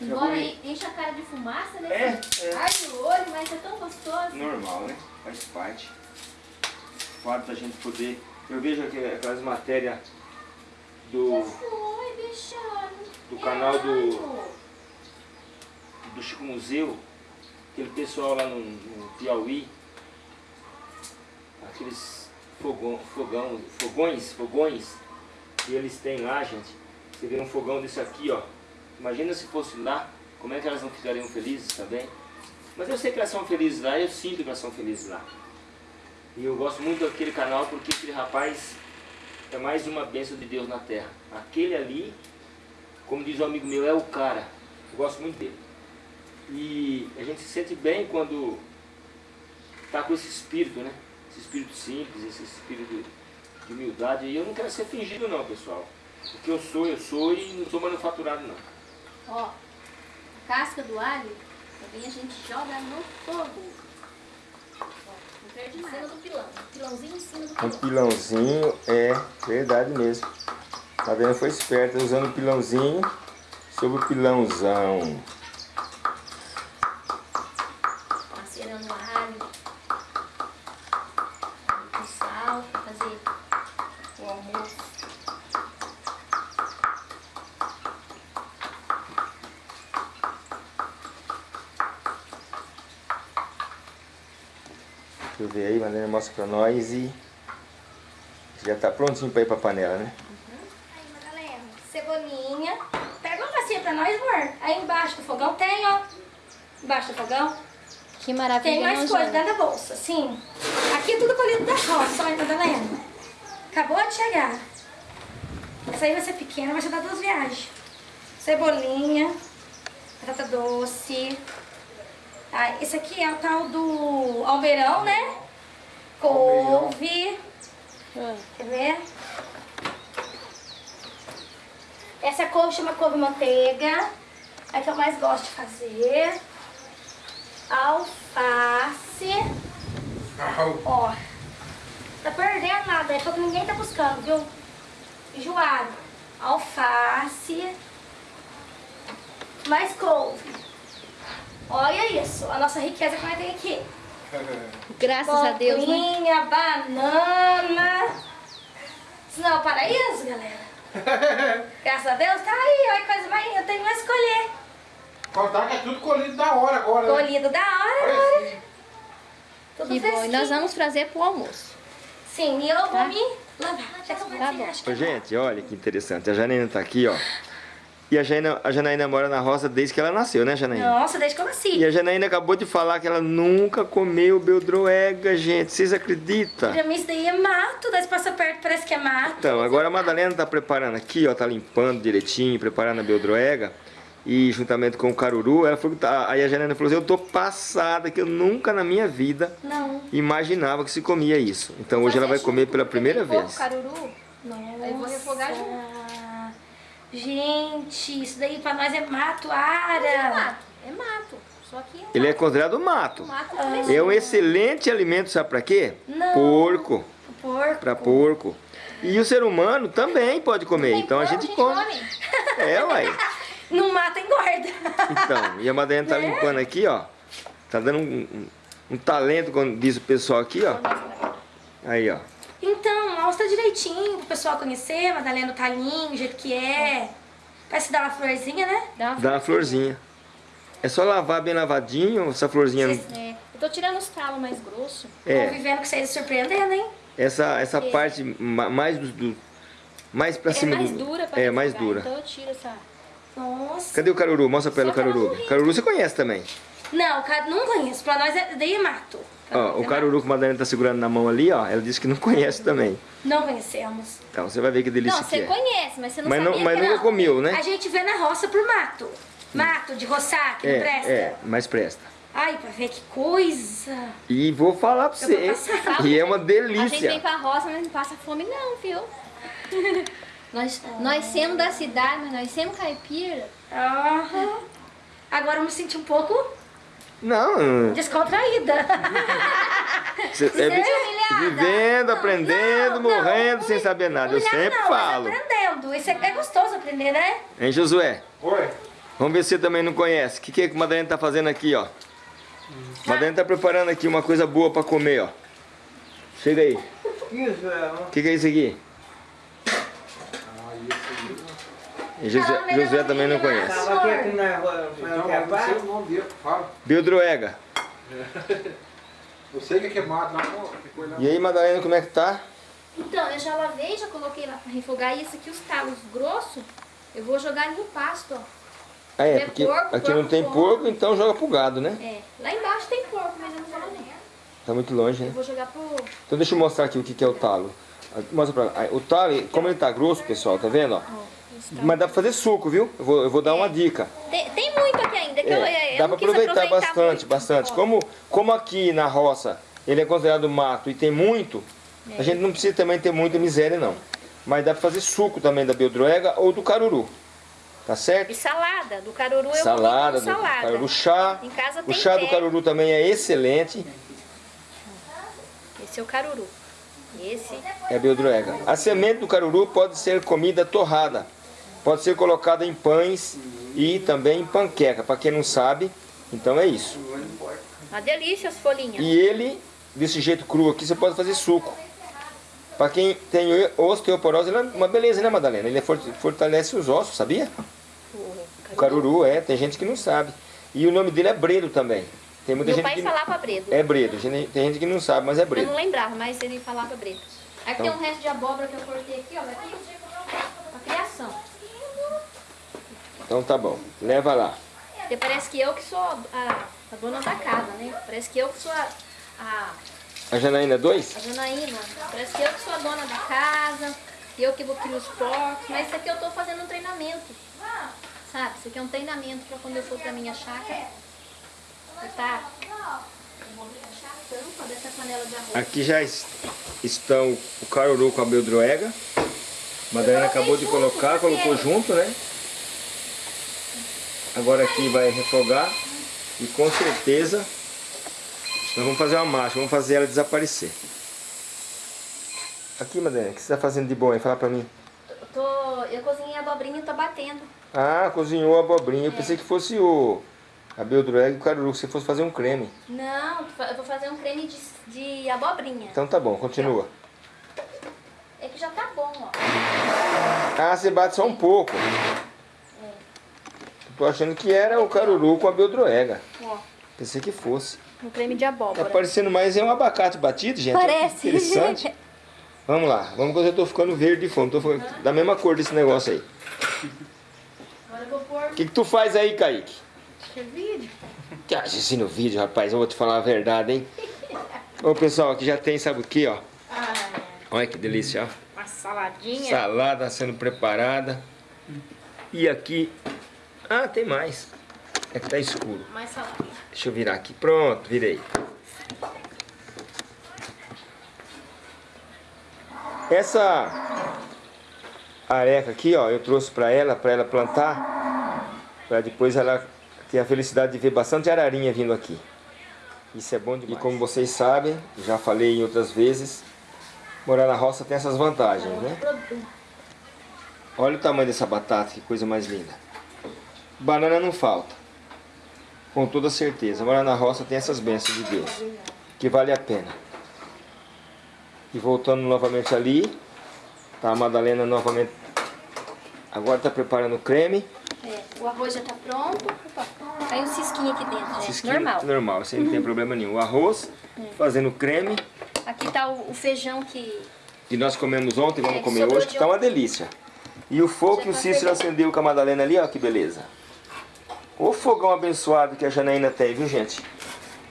[SPEAKER 2] Embora enche a cara de fumaça, né?
[SPEAKER 1] É, é.
[SPEAKER 2] Ai no olho, mas é tão gostoso.
[SPEAKER 1] Normal, né? Faz parte. O fato da gente poder. Eu vejo aquelas matérias do,
[SPEAKER 2] foi,
[SPEAKER 1] do canal do,
[SPEAKER 2] Renato.
[SPEAKER 1] Do Chico Museu, aquele pessoal lá no, no Piauí, aqueles fogão, fogão, fogões, fogões que eles têm lá, gente. Você vê um fogão desse aqui, ó. Imagina se fosse lá, como é que elas não ficariam felizes também? Mas eu sei que elas são felizes lá, eu sinto que elas são felizes lá. E eu gosto muito daquele canal porque aquele rapaz é mais uma bênção de Deus na terra. Aquele ali, como diz um amigo meu, é o cara. Eu gosto muito dele. E a gente se sente bem quando está com esse espírito, né? Esse espírito simples, esse espírito de humildade. E eu não quero ser fingido não, pessoal. O que eu sou, eu sou e não sou manufaturado não.
[SPEAKER 2] Ó, a casca do alho também a gente joga no fogo. Ó, não perde
[SPEAKER 4] Em cima do pilão. Pilãozinho em cima do
[SPEAKER 1] Um
[SPEAKER 4] pilão.
[SPEAKER 1] pilãozinho, é verdade mesmo. A Dana foi esperta usando o pilãozinho sobre o pilãozão.
[SPEAKER 2] Alho. Com sal pra fazer o almoço.
[SPEAKER 1] Deixa eu ver aí, Madalena mostra pra nós e já tá prontinho pra ir pra panela, né?
[SPEAKER 4] Aí, Madalena, cebolinha. Pega uma bacia pra nós, amor. Aí embaixo do fogão tem, ó. Embaixo do fogão.
[SPEAKER 2] Que maravilha,
[SPEAKER 4] Tem mais coisa dentro da bolsa, sim. Aqui é tudo colhido da roça, olha, Madalena. Acabou de chegar. Essa aí vai ser pequena, vai ser dar duas viagens. Cebolinha, batata doce. Tá, esse aqui é o tal do almeirão, né? Couve.
[SPEAKER 2] Ah,
[SPEAKER 4] Quer ver? Essa couve chama couve manteiga. É que eu mais gosto de fazer. Alface. Ó. Tá perdendo nada, é porque ninguém tá buscando, viu? Enjoado. Alface. Mais couve. Olha isso, a nossa riqueza que nós tem aqui.
[SPEAKER 2] Graças a Deus, né?
[SPEAKER 4] Banana. Isso não é o paraíso, galera? Graças a Deus, tá aí, olha que coisa mais. Eu tenho que escolher.
[SPEAKER 3] Contar que é tudo colhido da hora agora, né?
[SPEAKER 4] Colhido da hora, agora.
[SPEAKER 3] assim.
[SPEAKER 4] Tudo
[SPEAKER 2] Que bom. E nós vamos trazer pro almoço.
[SPEAKER 4] Sim, e eu vou
[SPEAKER 2] Tá.
[SPEAKER 4] me lavar. Já que
[SPEAKER 2] Tá bom.
[SPEAKER 1] Ô, gente, olha que interessante. A Janaína tá aqui, ó. E a Janaína, a Janaína mora na roça desde que ela nasceu, né, Janaína?
[SPEAKER 4] Nossa, desde que eu nasci.
[SPEAKER 1] E a Janaína acabou de falar que ela nunca comeu beldroega, gente. Vocês acreditam?
[SPEAKER 4] Pra mim isso daí é mato, daí você passa perto, parece que é mato.
[SPEAKER 1] Então, agora a Madalena tá preparando aqui, ó, tá limpando direitinho, preparando a beldroega. E juntamente com o caruru, ela falou tá, aí a Janaína falou assim, eu tô passada que eu nunca na minha vida
[SPEAKER 4] Não.
[SPEAKER 1] imaginava que se comia isso. Então hoje ela vai comer pela primeira vez.
[SPEAKER 2] caruru.
[SPEAKER 4] Nossa.
[SPEAKER 2] Aí eu vou refogar
[SPEAKER 4] Gente, isso daí pra nós é mato,
[SPEAKER 2] É
[SPEAKER 4] ara.
[SPEAKER 2] mato. É mato. Só que é
[SPEAKER 1] Ele é considerado mato.
[SPEAKER 2] mato
[SPEAKER 1] É um excelente alimento, sabe pra quê?
[SPEAKER 4] Não.
[SPEAKER 1] Porco.
[SPEAKER 4] Porco.
[SPEAKER 1] Pra porco. E o ser humano também pode comer.
[SPEAKER 2] Tem
[SPEAKER 1] Então a
[SPEAKER 2] porco,
[SPEAKER 1] gente come. É, uai.
[SPEAKER 4] Não mata, engorda.
[SPEAKER 1] Então, e a Madalena tá limpando aqui, ó. Tá dando um, um- um talento, como diz o pessoal aqui, ó. Aí, ó.
[SPEAKER 4] Então, mostra direitinho pro pessoal conhecer, Madalena do talinho, o jeito que é. Parece dar uma florzinha, né?
[SPEAKER 2] Dá uma
[SPEAKER 1] Dá uma florzinha. É só lavar bem lavadinho, essa florzinha.
[SPEAKER 2] É, eu tô tirando os talos mais grossos.
[SPEAKER 1] É,
[SPEAKER 4] Convivendo com vocês surpreendendo, hein?
[SPEAKER 1] essa, essa parte ma- mais do, do- mais pra
[SPEAKER 2] É
[SPEAKER 1] cima
[SPEAKER 2] mais
[SPEAKER 1] do.
[SPEAKER 2] dura pra
[SPEAKER 1] É, mais dura.
[SPEAKER 2] Então eu tiro essa...
[SPEAKER 4] Nossa.
[SPEAKER 1] Cadê o caruru? Mostra pra ela o caruru.
[SPEAKER 2] não.
[SPEAKER 1] Caruru você conhece também.
[SPEAKER 4] Não, não conheço. Pra nós é daí é mato.
[SPEAKER 1] Ó, o caruru que a Madalena tá segurando na mão ali, ó, ela disse que não conhece também.
[SPEAKER 4] Não conhecemos.
[SPEAKER 1] Então você vai ver que delícia
[SPEAKER 2] Não,
[SPEAKER 1] que
[SPEAKER 2] você
[SPEAKER 1] é.
[SPEAKER 2] conhece, mas você não
[SPEAKER 1] Mas, não,
[SPEAKER 2] sabia
[SPEAKER 1] mas
[SPEAKER 2] que
[SPEAKER 1] nunca
[SPEAKER 2] não.
[SPEAKER 1] comeu, né?
[SPEAKER 4] A gente vê na roça por mato. Mato de roçar, que não
[SPEAKER 1] É,
[SPEAKER 4] presta.
[SPEAKER 1] é, mas presta.
[SPEAKER 4] Ai, pra ver que coisa.
[SPEAKER 1] E vou falar pra você, e é uma
[SPEAKER 2] A gente vem
[SPEAKER 1] delícia.
[SPEAKER 2] pra roça, mas não passa fome não, viu? nós, nós somos da cidade, mas nós somos caipira.
[SPEAKER 4] Aham. Agora eu me senti um pouco
[SPEAKER 1] Não,
[SPEAKER 4] descontraída.
[SPEAKER 1] você é vi-
[SPEAKER 2] humilhada.
[SPEAKER 1] vivendo, aprendendo,
[SPEAKER 4] Não, não,
[SPEAKER 1] morrendo sem
[SPEAKER 4] humilha-
[SPEAKER 1] saber nada. Eu sempre
[SPEAKER 4] não, mas
[SPEAKER 1] falo.
[SPEAKER 4] aprendendo. Isso é, é gostoso aprender, né?
[SPEAKER 1] Hein, Josué?
[SPEAKER 3] Oi.
[SPEAKER 1] Vamos ver se você também não conhece. O que, que é que a Madalena tá fazendo aqui, ó? A Madalena tá preparando aqui uma coisa boa pra comer, ó. Chega aí.
[SPEAKER 3] Isso, é.
[SPEAKER 1] O que, que é isso aqui? E José, José também não conhece.
[SPEAKER 5] Tava aqui aqui na rua,
[SPEAKER 3] Então,
[SPEAKER 5] não
[SPEAKER 3] eu não o nome dele, fala.
[SPEAKER 1] Beldroega.
[SPEAKER 3] Eu sei que é queimado lá, coisa lá.
[SPEAKER 1] E aí, Madalena, como é que tá?
[SPEAKER 2] Então, eu já lavei, já coloquei lá pra refogar. E esse aqui, os talos grossos, eu vou jogar no pasto, ó.
[SPEAKER 1] Ah, é,
[SPEAKER 2] É
[SPEAKER 1] porque
[SPEAKER 2] porco,
[SPEAKER 1] aqui não
[SPEAKER 2] porco
[SPEAKER 1] tem
[SPEAKER 2] come.
[SPEAKER 1] porco, então joga pro gado, né?
[SPEAKER 2] É, lá embaixo tem porco, mas eu não vou lá dentro.
[SPEAKER 1] Tá muito longe,
[SPEAKER 2] Eu
[SPEAKER 1] né?
[SPEAKER 2] vou jogar pro...
[SPEAKER 1] Então deixa eu mostrar aqui o que, que é o talo. Ah, Mostra pra lá. Ah, O talo, como ele tá grosso, pessoal, tá vendo? ó? Mas dá pra fazer suco, viu? Eu vou, eu vou dar uma dica.
[SPEAKER 2] Tem, tem muito aqui ainda, que eu,
[SPEAKER 1] É,
[SPEAKER 2] eu
[SPEAKER 1] dá pra
[SPEAKER 2] quis
[SPEAKER 1] aproveitar bastante,
[SPEAKER 2] muito.
[SPEAKER 1] bastante. Como, como aqui na roça ele é considerado mato e tem muito,
[SPEAKER 2] É.
[SPEAKER 1] a gente não precisa também ter muita miséria, não. Mas dá pra fazer suco também da beldroega ou do caruru. Tá certo?
[SPEAKER 2] E salada, do caruru eu
[SPEAKER 1] Salada,
[SPEAKER 2] vou
[SPEAKER 1] do
[SPEAKER 2] salada.
[SPEAKER 1] caruru chá.
[SPEAKER 2] Em casa
[SPEAKER 1] O
[SPEAKER 2] tem
[SPEAKER 1] chá do
[SPEAKER 2] pé.
[SPEAKER 1] caruru também é excelente.
[SPEAKER 2] Esse é o caruru. Esse,
[SPEAKER 1] É beldroega. A semente do caruru pode ser comida torrada. Pode ser colocada em pães e também em panqueca. Para quem não sabe, então é isso.
[SPEAKER 2] uma delícia as folhinhas.
[SPEAKER 1] E ele, desse jeito cru aqui, você pode fazer suco. Para quem tem osteoporose, ele é uma beleza, né, Madalena? Ele for- fortalece os ossos, sabia? O caruru, é. Tem gente que não sabe. E o nome dele é Bredo também. Tem muita
[SPEAKER 2] Meu
[SPEAKER 1] gente
[SPEAKER 2] pai
[SPEAKER 1] que...
[SPEAKER 2] falava bredo.
[SPEAKER 1] É Bredo. Tem gente que não sabe, mas é
[SPEAKER 2] Eu
[SPEAKER 1] Bredo.
[SPEAKER 2] não lembrava, mas ele falava bredo. Aqui
[SPEAKER 1] Então.
[SPEAKER 2] tem um resto de abóbora que eu cortei aqui, ó. Aqui, pra criação.
[SPEAKER 1] Então tá bom. Leva lá.
[SPEAKER 2] Porque parece que eu que sou a, a dona da casa, né? Parece que eu que sou a, a,
[SPEAKER 1] A Janaína 2?
[SPEAKER 2] A Janaína, parece que eu que sou a dona da casa, eu que vou criar os porcos, mas isso aqui eu tô fazendo um treinamento. Sabe? Isso aqui é um treinamento para quando eu for pra minha chácara. Tá? Tampa dessa panela de arroz.
[SPEAKER 1] Aqui já es- estão o caruru com a beldroega. A Madalena acabou de colocar, colocou junto, né? Agora aqui vai refogar e com certeza nós vamos fazer uma marcha, vamos fazer ela desaparecer. Aqui, Madalena, o que você está fazendo de bom aí? Fala pra mim.
[SPEAKER 2] Eu, tô, eu cozinhei a abobrinha e tô batendo.
[SPEAKER 1] Ah, cozinhou a abobrinha. Eu pensei que fosse o a beldroega e o caruru, que você fosse fazer um creme.
[SPEAKER 2] Não, eu vou fazer um creme de, de abobrinha.
[SPEAKER 1] Então tá bom, continua.
[SPEAKER 2] É que já tá bom, ó.
[SPEAKER 1] Ah, você bate só um pouco. Tô achando que era o caruru com a beldroega.
[SPEAKER 2] Ó,
[SPEAKER 1] Pensei que fosse.
[SPEAKER 2] um creme de
[SPEAKER 1] Tá
[SPEAKER 2] abóbora.
[SPEAKER 1] parecendo mais é um abacate batido, gente.
[SPEAKER 2] Parece.
[SPEAKER 1] Interessante. Vamos lá. Vamos que eu já tô ficando verde de fome. Tô ficando da mesma cor desse negócio aí.
[SPEAKER 2] Agora eu vou pôr
[SPEAKER 1] O que, que tu faz aí, Kaique?
[SPEAKER 2] vídeo.
[SPEAKER 1] Que assiste no vídeo, rapaz. Eu vou te falar a verdade, hein? Ô, pessoal, aqui já tem, sabe o que, ó? Olha que delícia, ó.
[SPEAKER 2] Uma saladinha.
[SPEAKER 1] Salada sendo preparada. E aqui... Ah, tem mais. É que tá escuro.
[SPEAKER 2] Mais salada.
[SPEAKER 1] Deixa eu virar aqui. Pronto, virei. Essa areca aqui, ó, eu trouxe pra ela, pra ela plantar, pra depois ela ter a felicidade de ver bastante ararinha vindo aqui. Isso é bom demais. E como vocês sabem, já falei em outras vezes, morar na roça tem essas vantagens, né? Olha o tamanho dessa batata, que coisa mais linda. Banana não falta. Com toda certeza. Morar na roça tem essas bênçãos de Deus. Que vale a pena. E voltando novamente ali. Tá a Madalena novamente. Agora tá preparando o creme.
[SPEAKER 2] É, o arroz já tá pronto. Caiu um cisquinho aqui dentro, gente.
[SPEAKER 1] Cisquinho,
[SPEAKER 2] Normal.
[SPEAKER 1] Normal, isso aí não tem problema nenhum. O arroz, fazendo o creme.
[SPEAKER 2] Aqui tá o, o feijão que...
[SPEAKER 1] Que nós comemos ontem, vamos
[SPEAKER 2] É,
[SPEAKER 1] comer hoje, que tá uma delícia. E o fogo que o
[SPEAKER 2] tá
[SPEAKER 1] Cícero acendeu com a Madalena ali, ó, que beleza. O fogão abençoado que a Janaína tem, viu gente?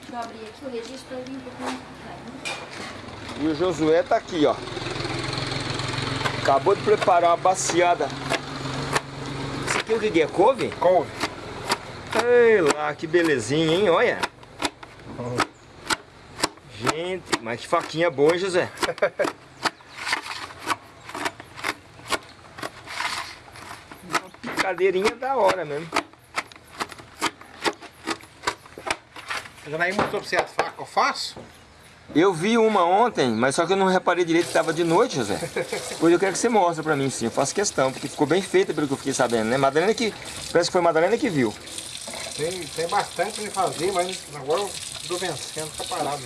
[SPEAKER 2] Deixa eu abrir aqui o registro ali um pouquinho.
[SPEAKER 1] E o Josué tá aqui, ó. Acabou de preparar uma baciada. Isso aqui é o que que é? Couve?
[SPEAKER 3] Couve.
[SPEAKER 1] Ei lá, que belezinha, hein? Olha. Gente, mas que faquinha boa, hein, José? Uma picadeirinha da hora mesmo.
[SPEAKER 3] A Janaína mostrou pra você as facas que eu faço?
[SPEAKER 1] Eu vi uma ontem, mas só que eu não reparei direito que estava de noite, José. Pois eu quero que você mostre pra mim, sim. Eu faço questão, porque ficou bem feita pelo que eu fiquei sabendo, né? Madalena que... Parece que foi Madalena que viu.
[SPEAKER 3] Tem, tem bastante pra me fazer, mas agora eu tô vencendo, tá parado.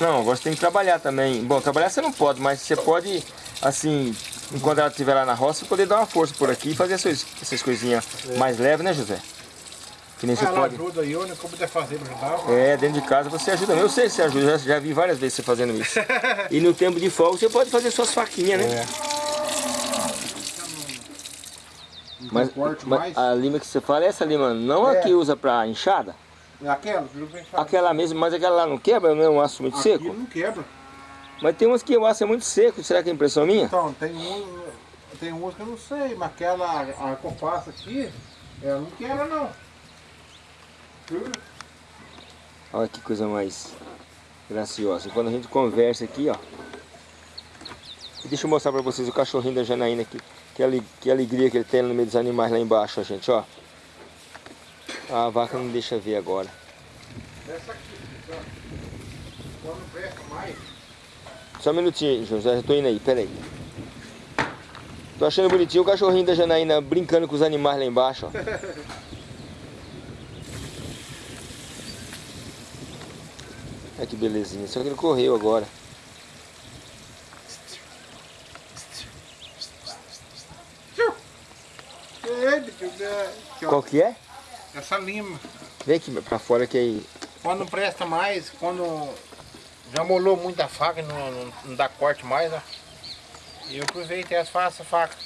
[SPEAKER 1] Não, agora você tem que trabalhar também. Bom, trabalhar você não pode, mas você pode, assim, enquanto ela estiver lá na roça, poder dar uma força por aqui e fazer essas, essas coisinhas mais leves, né, José? Que nem você
[SPEAKER 3] Ah,
[SPEAKER 1] pode.
[SPEAKER 3] ajuda eu, né, puder fazer pra ajudar.
[SPEAKER 1] É, dentro de casa você ajuda. Eu sei que você ajuda, já, já vi várias vezes você fazendo isso. E no tempo de folga você pode fazer suas faquinhas, né?
[SPEAKER 3] É.
[SPEAKER 1] Mas, mas a lima que você fala é essa lima, não a
[SPEAKER 3] É.
[SPEAKER 1] que usa pra?
[SPEAKER 3] Aquela, pra gente fazer.
[SPEAKER 1] Aquela mesmo, mas aquela lá não quebra, não é um aço muito
[SPEAKER 3] Aqui
[SPEAKER 1] seco?
[SPEAKER 3] não quebra.
[SPEAKER 1] Mas tem umas que o aço é muito seco, será que é impressão minha?
[SPEAKER 3] Então, tem um, tem umas que eu não sei, mas aquela a faço aqui, ela não quebra não.
[SPEAKER 1] Olha que coisa mais graciosa. E quando a gente conversa aqui, ó. Deixa eu mostrar pra vocês o cachorrinho da Janaína aqui. Que, que alegria que ele tem no meio dos animais lá embaixo, ó, gente, ó. A vaca não deixa ver agora.
[SPEAKER 3] Essa aqui, ó. quando mais,
[SPEAKER 1] Só um minutinho, José, eu tô indo aí, pera aí. Tô achando bonitinho o cachorrinho da Janaína brincando com os animais lá embaixo, ó. Olha que belezinha, só que ele correu agora. Qual que é?
[SPEAKER 3] essa lima.
[SPEAKER 1] Vem aqui pra fora que aí.
[SPEAKER 3] Quando não presta mais, quando já molou muito a faca e não, não, não dá corte mais, ó. E eu aproveitei as faço a faca.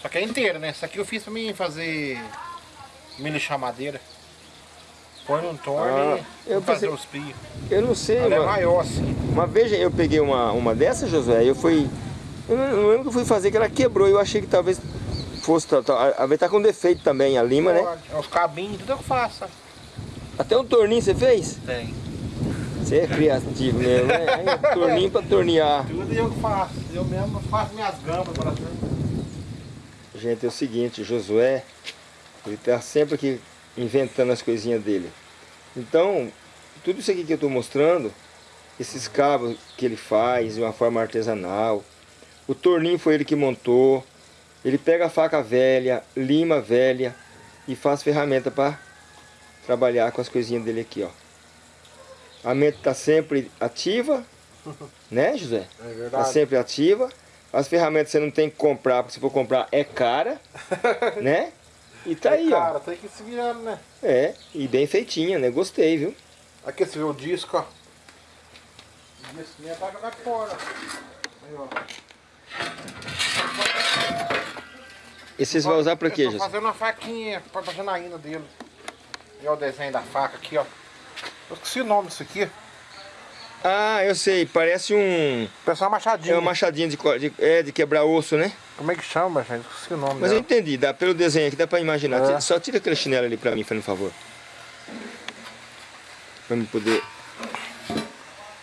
[SPEAKER 3] Só que é inteira, né? Essa aqui eu fiz pra mim fazer milho chamadeira. Põe num torno
[SPEAKER 1] Ah,
[SPEAKER 3] e
[SPEAKER 1] eu
[SPEAKER 3] fazer
[SPEAKER 1] pensei-
[SPEAKER 3] os pios.
[SPEAKER 1] Eu não sei,
[SPEAKER 3] Ela é
[SPEAKER 1] mano.
[SPEAKER 3] maior assim.
[SPEAKER 1] Uma vez eu peguei uma, uma dessas, Josué, eu fui. Eu não, lembro que eu fui fazer, que ela quebrou. Eu achei que talvez fosse. A ver tá com defeito também, a lima, né?
[SPEAKER 3] Pode. É Os cabinhos, tudo que faço.
[SPEAKER 1] Até um torninho você fez?
[SPEAKER 3] Tem.
[SPEAKER 1] Você é criativo mesmo, né? Torninho pra tornear.
[SPEAKER 3] Tudo eu que faço. Eu mesmo faço minhas gambas para
[SPEAKER 1] Gente, é o seguinte, Josué, ele tá sempre aqui inventando as coisinhas dele. Então, tudo isso aqui que eu estou mostrando, esses cabos que ele faz de uma forma artesanal, o torninho foi ele que montou, ele pega a faca velha, lima velha e faz ferramenta para trabalhar com as coisinhas dele aqui, ó. A mente está sempre ativa, né, José?
[SPEAKER 3] É
[SPEAKER 1] Está
[SPEAKER 3] verdade.
[SPEAKER 1] sempre ativa. As ferramentas você não tem que comprar, porque se for comprar é cara, né? E tá aí,
[SPEAKER 3] Cara,
[SPEAKER 1] ó.
[SPEAKER 3] tem que se virando, né?
[SPEAKER 1] É, e bem feitinha, né? Gostei, viu?
[SPEAKER 3] Aqui você vê o disco, ó. O disco minha tá jogado fora. Aí, ó.
[SPEAKER 1] E vocês vão usar pra quê, José?
[SPEAKER 3] fazendo uma faquinha pra fazer na ina dele. E ó o desenho da faca aqui, ó. Eu esqueci o nome disso aqui.
[SPEAKER 1] Ah, eu sei, parece um.
[SPEAKER 3] Pessoal machadinho.
[SPEAKER 1] É uma machadinha de, de, é, de quebrar osso, né?
[SPEAKER 3] Como é que chama, gente? Eu Esqueci o nome
[SPEAKER 1] Mas eu
[SPEAKER 3] dela.
[SPEAKER 1] entendi, dá, pelo desenho aqui dá pra imaginar.
[SPEAKER 3] É.
[SPEAKER 1] Só tira aquele chinelo ali pra mim, fazendo favor. Pra me poder.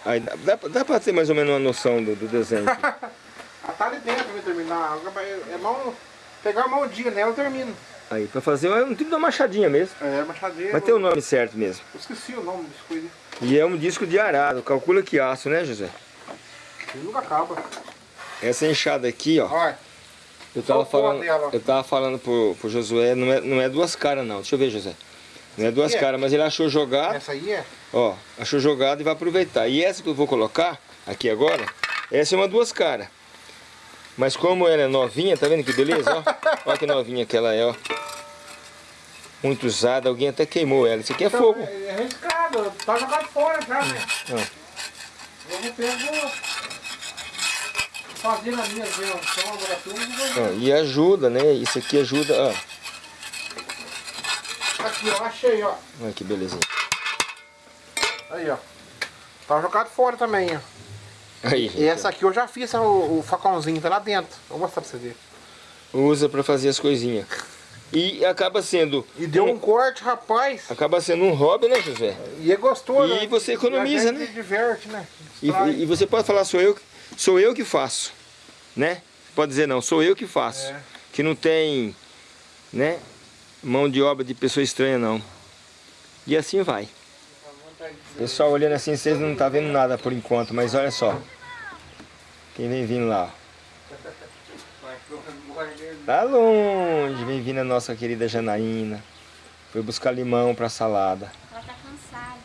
[SPEAKER 1] Aí dá, dá, pra- dá pra ter mais ou menos uma noção do, do desenho.
[SPEAKER 3] tá ali dentro pra terminar. É mão. Pegar uma mão dia nela eu termino.
[SPEAKER 1] Aí, pra fazer um tipo de uma machadinha mesmo.
[SPEAKER 3] É, machadinha.
[SPEAKER 1] Mas tem o nome certo mesmo.
[SPEAKER 3] Eu esqueci o nome desse coisa.
[SPEAKER 1] E é um disco de arado, calcula que aço, né, José?
[SPEAKER 3] Ele nunca acaba.
[SPEAKER 1] Essa enxada aqui, ó,
[SPEAKER 3] Olha.
[SPEAKER 1] eu tava falando,
[SPEAKER 3] dela,
[SPEAKER 1] eu tava falando pro, pro Josué, não é, não é duas caras não, deixa eu ver, José. Não é duas
[SPEAKER 3] é?
[SPEAKER 1] caras, mas ele achou jogado,
[SPEAKER 3] Essa aí é?
[SPEAKER 1] ó, achou jogado e vai aproveitar. E essa que eu vou colocar aqui agora, essa é uma duas caras. Mas como ela é novinha, tá vendo que beleza, ó? Olha que novinha que ela é, ó. Muito usada, alguém até queimou ela. Isso aqui é fogo.
[SPEAKER 3] É, é arriscado. Tá jogado fora já, né?
[SPEAKER 1] Ah.
[SPEAKER 3] Eu pegar. Fazer na minha invenção, agora tudo.
[SPEAKER 1] Ó, e ajuda, né? Isso aqui ajuda, ó.
[SPEAKER 3] Aqui, ó, achei, ó.
[SPEAKER 1] Olha que belezinha.
[SPEAKER 3] Aí, ó. Tá jogado fora também, ó.
[SPEAKER 1] Aí, gente,
[SPEAKER 3] E essa aqui eu já fiz, o, o facãozinho tá lá dentro. Vou mostrar pra você ver.
[SPEAKER 1] usa para fazer as coisinhas. E acaba sendo
[SPEAKER 3] E deu um corte, rapaz.
[SPEAKER 1] acaba sendo um hobby, né, José?
[SPEAKER 3] E é gostoso.
[SPEAKER 1] E
[SPEAKER 3] né?
[SPEAKER 1] você economiza, né?
[SPEAKER 3] se diverte, né?
[SPEAKER 1] E, e você pode falar sou eu, sou eu que faço, né? Pode dizer não, sou eu que faço.
[SPEAKER 3] É.
[SPEAKER 1] Que não tem, né, mão de obra de pessoa estranha não. E assim vai. Pessoal olhando assim, vocês não tá vendo nada por enquanto, mas olha só. Quem vem vindo lá? Tá longe, vem vindo a nossa querida Janaína. Foi buscar limão para salada.
[SPEAKER 2] Ela tá cansada.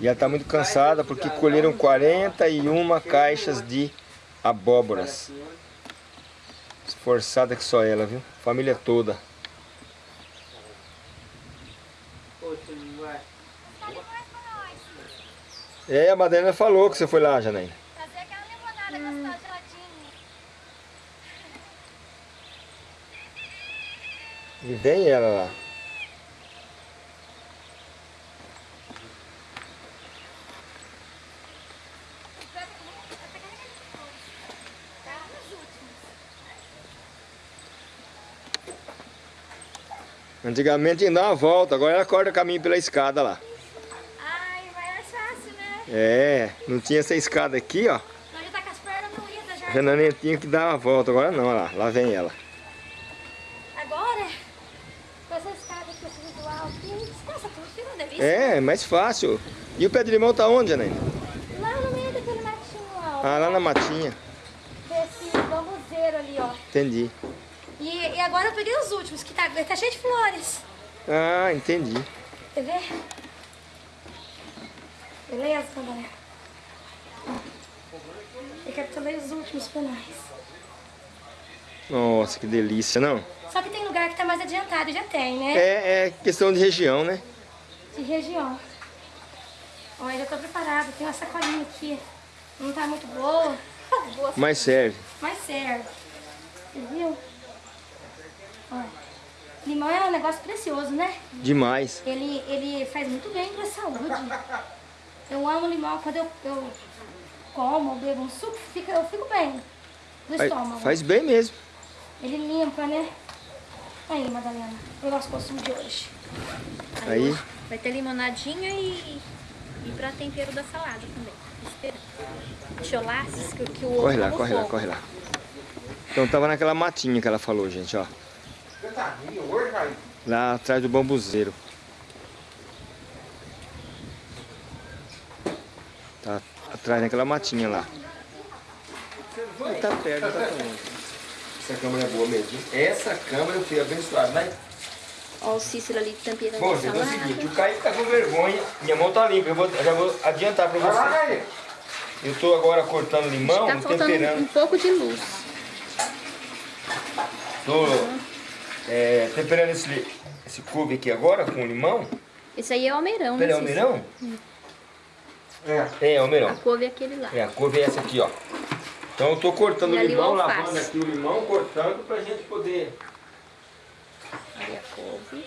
[SPEAKER 1] E ela tá muito cansada porque colheram 41 caixas de abóboras. Esforçada que só ela, viu? Família toda. É, a Madalena falou que você foi lá, Janaína.
[SPEAKER 2] Fazer aquela limonada gostosa, geladinha.
[SPEAKER 1] E vem ela lá. Antigamente tinha que dar uma volta, agora ela corta caminho pela escada lá.
[SPEAKER 2] Ai, vai mais fácil, né?
[SPEAKER 1] É, não tinha essa escada aqui, ó.
[SPEAKER 2] Então já tá com as pernas moídas já.
[SPEAKER 1] A Janaína tinha que dar uma volta, agora não, olha lá, lá vem ela.
[SPEAKER 2] Agora, com essa escada aqui, esse visual aqui, descansa tudo, fica uma delícia.
[SPEAKER 1] É, mais fácil. E o pé de limão tá onde, Janaína?
[SPEAKER 2] Lá no meio daquele matinho, ó.
[SPEAKER 1] Ah, lá na matinha.
[SPEAKER 2] Desse bambuzeiro ali, ó.
[SPEAKER 1] Entendi.
[SPEAKER 2] E, e agora eu peguei os últimos, que tá, tá cheio de flores.
[SPEAKER 1] Ah, entendi.
[SPEAKER 2] Quer ver? Beleza, galera? Eu capturei os últimos nós.
[SPEAKER 1] Nossa, que delícia, não?
[SPEAKER 2] Só que tem lugar que tá mais adiantado, já tem, né?
[SPEAKER 1] É, é questão de região, né?
[SPEAKER 2] De região. Olha, já tô preparada. Tem uma sacolinha aqui. Não tá muito boa. boa
[SPEAKER 1] Mas serve.
[SPEAKER 2] Mas serve. Você viu? Olha.
[SPEAKER 4] Limão é um negócio precioso, né?
[SPEAKER 1] Demais.
[SPEAKER 4] Ele, ele faz muito bem pra saúde. Eu amo limão. Quando eu, eu como, bebo um suco, fica, eu fico bem do
[SPEAKER 1] Faz,
[SPEAKER 4] estômago.
[SPEAKER 1] faz bem mesmo.
[SPEAKER 4] Ele limpa, né? Aí, Madalena, o nosso consumo de hoje.
[SPEAKER 1] Aí,
[SPEAKER 2] Vai ter limonadinha e, e pra tempero da salada também. Esperando. Deixa eu lá, que, que o ovo
[SPEAKER 1] corre lá, corre lá,
[SPEAKER 2] fogo.
[SPEAKER 1] corre lá. Então tava naquela matinha que ela falou, gente, ó.
[SPEAKER 3] Tá?
[SPEAKER 1] Lá atrás do bambuzeiro. Tá atrás daquela matinha lá. Tá perto, tá longe. Essa câmera é boa mesmo. Essa câmera eu fui abençoado, né?
[SPEAKER 2] Ó o Cícero ali temperando
[SPEAKER 1] Bom,
[SPEAKER 2] a
[SPEAKER 1] gente, é o seguinte, o Kaique tá com vergonha, minha mão tá limpa, eu vou, já vou adiantar pra
[SPEAKER 3] Vai lá,
[SPEAKER 1] vocês.
[SPEAKER 3] Jair.
[SPEAKER 1] Eu tô agora cortando limão,
[SPEAKER 2] Tá
[SPEAKER 1] temperando.
[SPEAKER 2] um pouco de luz.
[SPEAKER 1] Tô é, temperando esse, esse couve aqui agora com limão.
[SPEAKER 2] Esse aí é o almeirão,
[SPEAKER 1] Pera, é
[SPEAKER 2] né, Cícero?
[SPEAKER 1] almeirão?
[SPEAKER 3] É.
[SPEAKER 1] É,
[SPEAKER 2] A
[SPEAKER 1] almeirão.
[SPEAKER 2] couve é aquele lá.
[SPEAKER 1] É, a couve é essa aqui, ó. Então eu tô cortando
[SPEAKER 2] E
[SPEAKER 1] o
[SPEAKER 2] o
[SPEAKER 1] limão, lavando aqui o limão, cortando pra gente poder...
[SPEAKER 2] Ali a couve.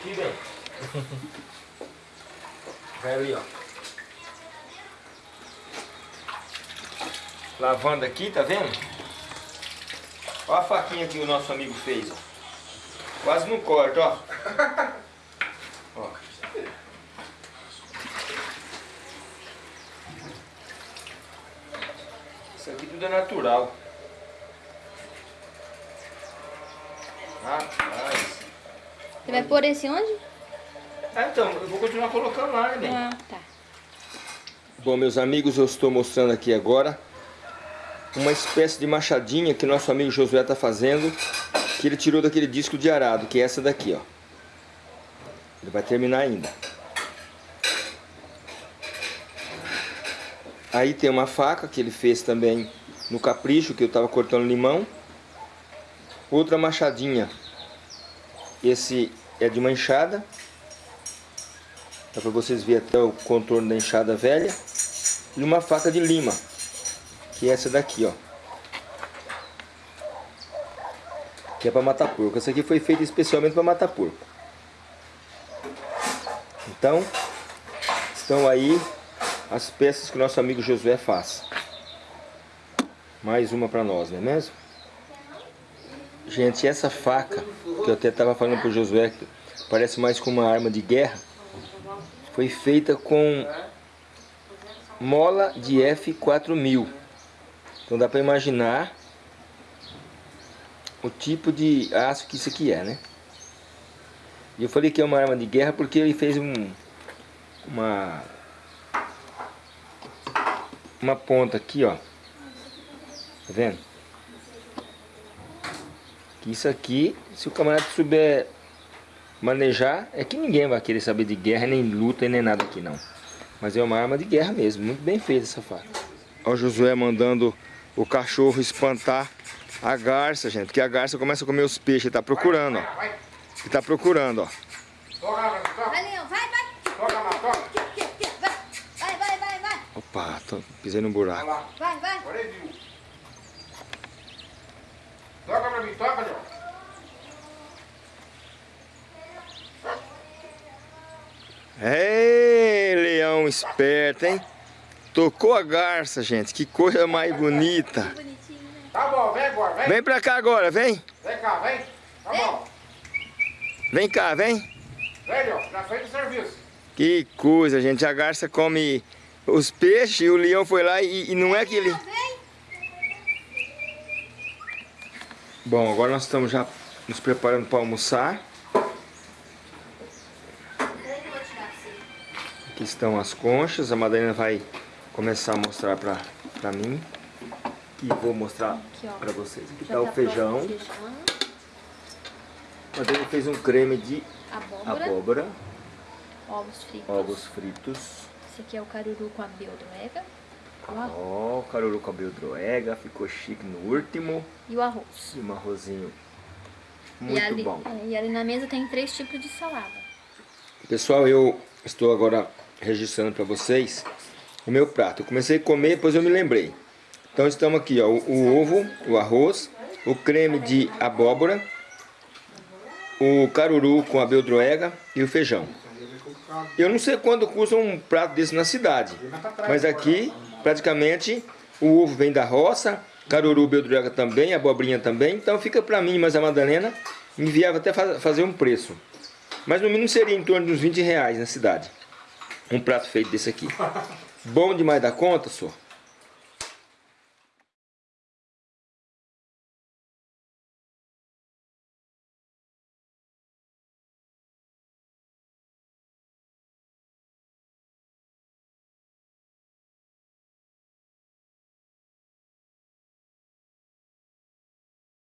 [SPEAKER 1] Aqui vem. Vai ali, ó. Lavando aqui, tá vendo? Olha a faquinha que o nosso amigo fez, ó. Quase não corta, ó. ó. Isso aqui tudo é natural. Rapaz.
[SPEAKER 2] Você vai pôr esse onde?
[SPEAKER 1] Ah, então, eu vou continuar colocando lá, né, bem?
[SPEAKER 2] Ah, tá.
[SPEAKER 1] Bom, meus amigos, eu estou mostrando aqui agora uma espécie de machadinha que nosso amigo Josué está fazendo, que ele tirou daquele disco de arado, que é essa daqui, ó. Ele vai terminar ainda. Aí tem uma faca que ele fez também no capricho, que eu estava cortando limão. Outra machadinha. Esse é de uma enxada. Dá para vocês verem até o contorno da enxada velha. E uma faca de lima, que é essa daqui, ó. Que é para matar porco. Essa aqui foi feita especialmente para matar porco. Então, estão aí as peças que o nosso amigo Josué faz. Mais uma para nós, não é mesmo? Gente, essa faca, que eu até estava falando para o Josué, que parece mais com uma arma de guerra, foi feita com mola de F4000. Então dá para imaginar o tipo de aço que isso aqui é, né? E eu falei que é uma arma de guerra porque ele fez um, uma uma ponta aqui, ó. Tá vendo? Que isso aqui, se o camarada souber manejar, é que ninguém vai querer saber de guerra, nem luta, nem nada aqui não. Mas é uma arma de guerra mesmo, muito bem feita essa faca. Ó o Josué mandando o cachorro espantar a garça, gente, porque a garça começa a comer os peixes, ele tá procurando, ó. Ele tá procurando, ó.
[SPEAKER 3] toca.
[SPEAKER 4] Vai, Leão, vai, vai.
[SPEAKER 3] Toca lá, toca.
[SPEAKER 4] Aqui, aqui, aqui. Vai, vai, vai, vai, vai.
[SPEAKER 1] Opa, tô, pisei no
[SPEAKER 3] Olha
[SPEAKER 1] buraco.
[SPEAKER 3] lá.
[SPEAKER 4] Vai, vai.
[SPEAKER 3] Agora ele viu. Toca pra mim, toca, Leão.
[SPEAKER 1] Ei, leão esperto, hein? Tocou a garça, gente. Que coisa mais bonita.
[SPEAKER 3] Tá bom, vem agora, vem.
[SPEAKER 1] Vem pra cá agora, vem.
[SPEAKER 3] Vem cá, vem. Tá bom.
[SPEAKER 1] Vem cá, vem.
[SPEAKER 3] Vem, Leão, já fez o serviço.
[SPEAKER 1] Que coisa, gente. A garça come os peixes e o leão foi lá e, e não é que ele... Bom, agora nós estamos já nos preparando para almoçar. Aqui estão as conchas. A Madalena vai começar a mostrar para pra mim. E vou mostrar para vocês. Aqui está o
[SPEAKER 2] tá
[SPEAKER 1] feijão.
[SPEAKER 2] o feijão.
[SPEAKER 1] A Madalena fez um creme de
[SPEAKER 2] Abóbora.
[SPEAKER 1] abóbora,
[SPEAKER 2] Ovos fritos.
[SPEAKER 1] ovos fritos.
[SPEAKER 2] Esse aqui é o caruru com a beldroega.
[SPEAKER 1] Ó, o caruru com a beldroega. Ficou chique no último.
[SPEAKER 2] E o arroz.
[SPEAKER 1] E um arrozinho
[SPEAKER 2] e,
[SPEAKER 1] muito
[SPEAKER 2] ali,
[SPEAKER 1] bom.
[SPEAKER 2] é, e ali na mesa tem três tipos de salada.
[SPEAKER 1] Pessoal, eu estou agora registrando para vocês o meu prato. Eu comecei a comer, depois eu me lembrei. Então estamos aqui, ó, o, o ovo, o arroz, o creme de abóbora, o caruru com a beldroega e o feijão. Eu não sei quanto custa um prato desse na cidade, mas aqui praticamente o ovo vem da roça, caruru, beldroega também, abobrinha também, então fica para mim, mas a Madalena enviava até fazer um preço. Mas no mínimo seria em torno de uns 20 reais na cidade. Um prato feito desse aqui. Bom demais da conta, senhor.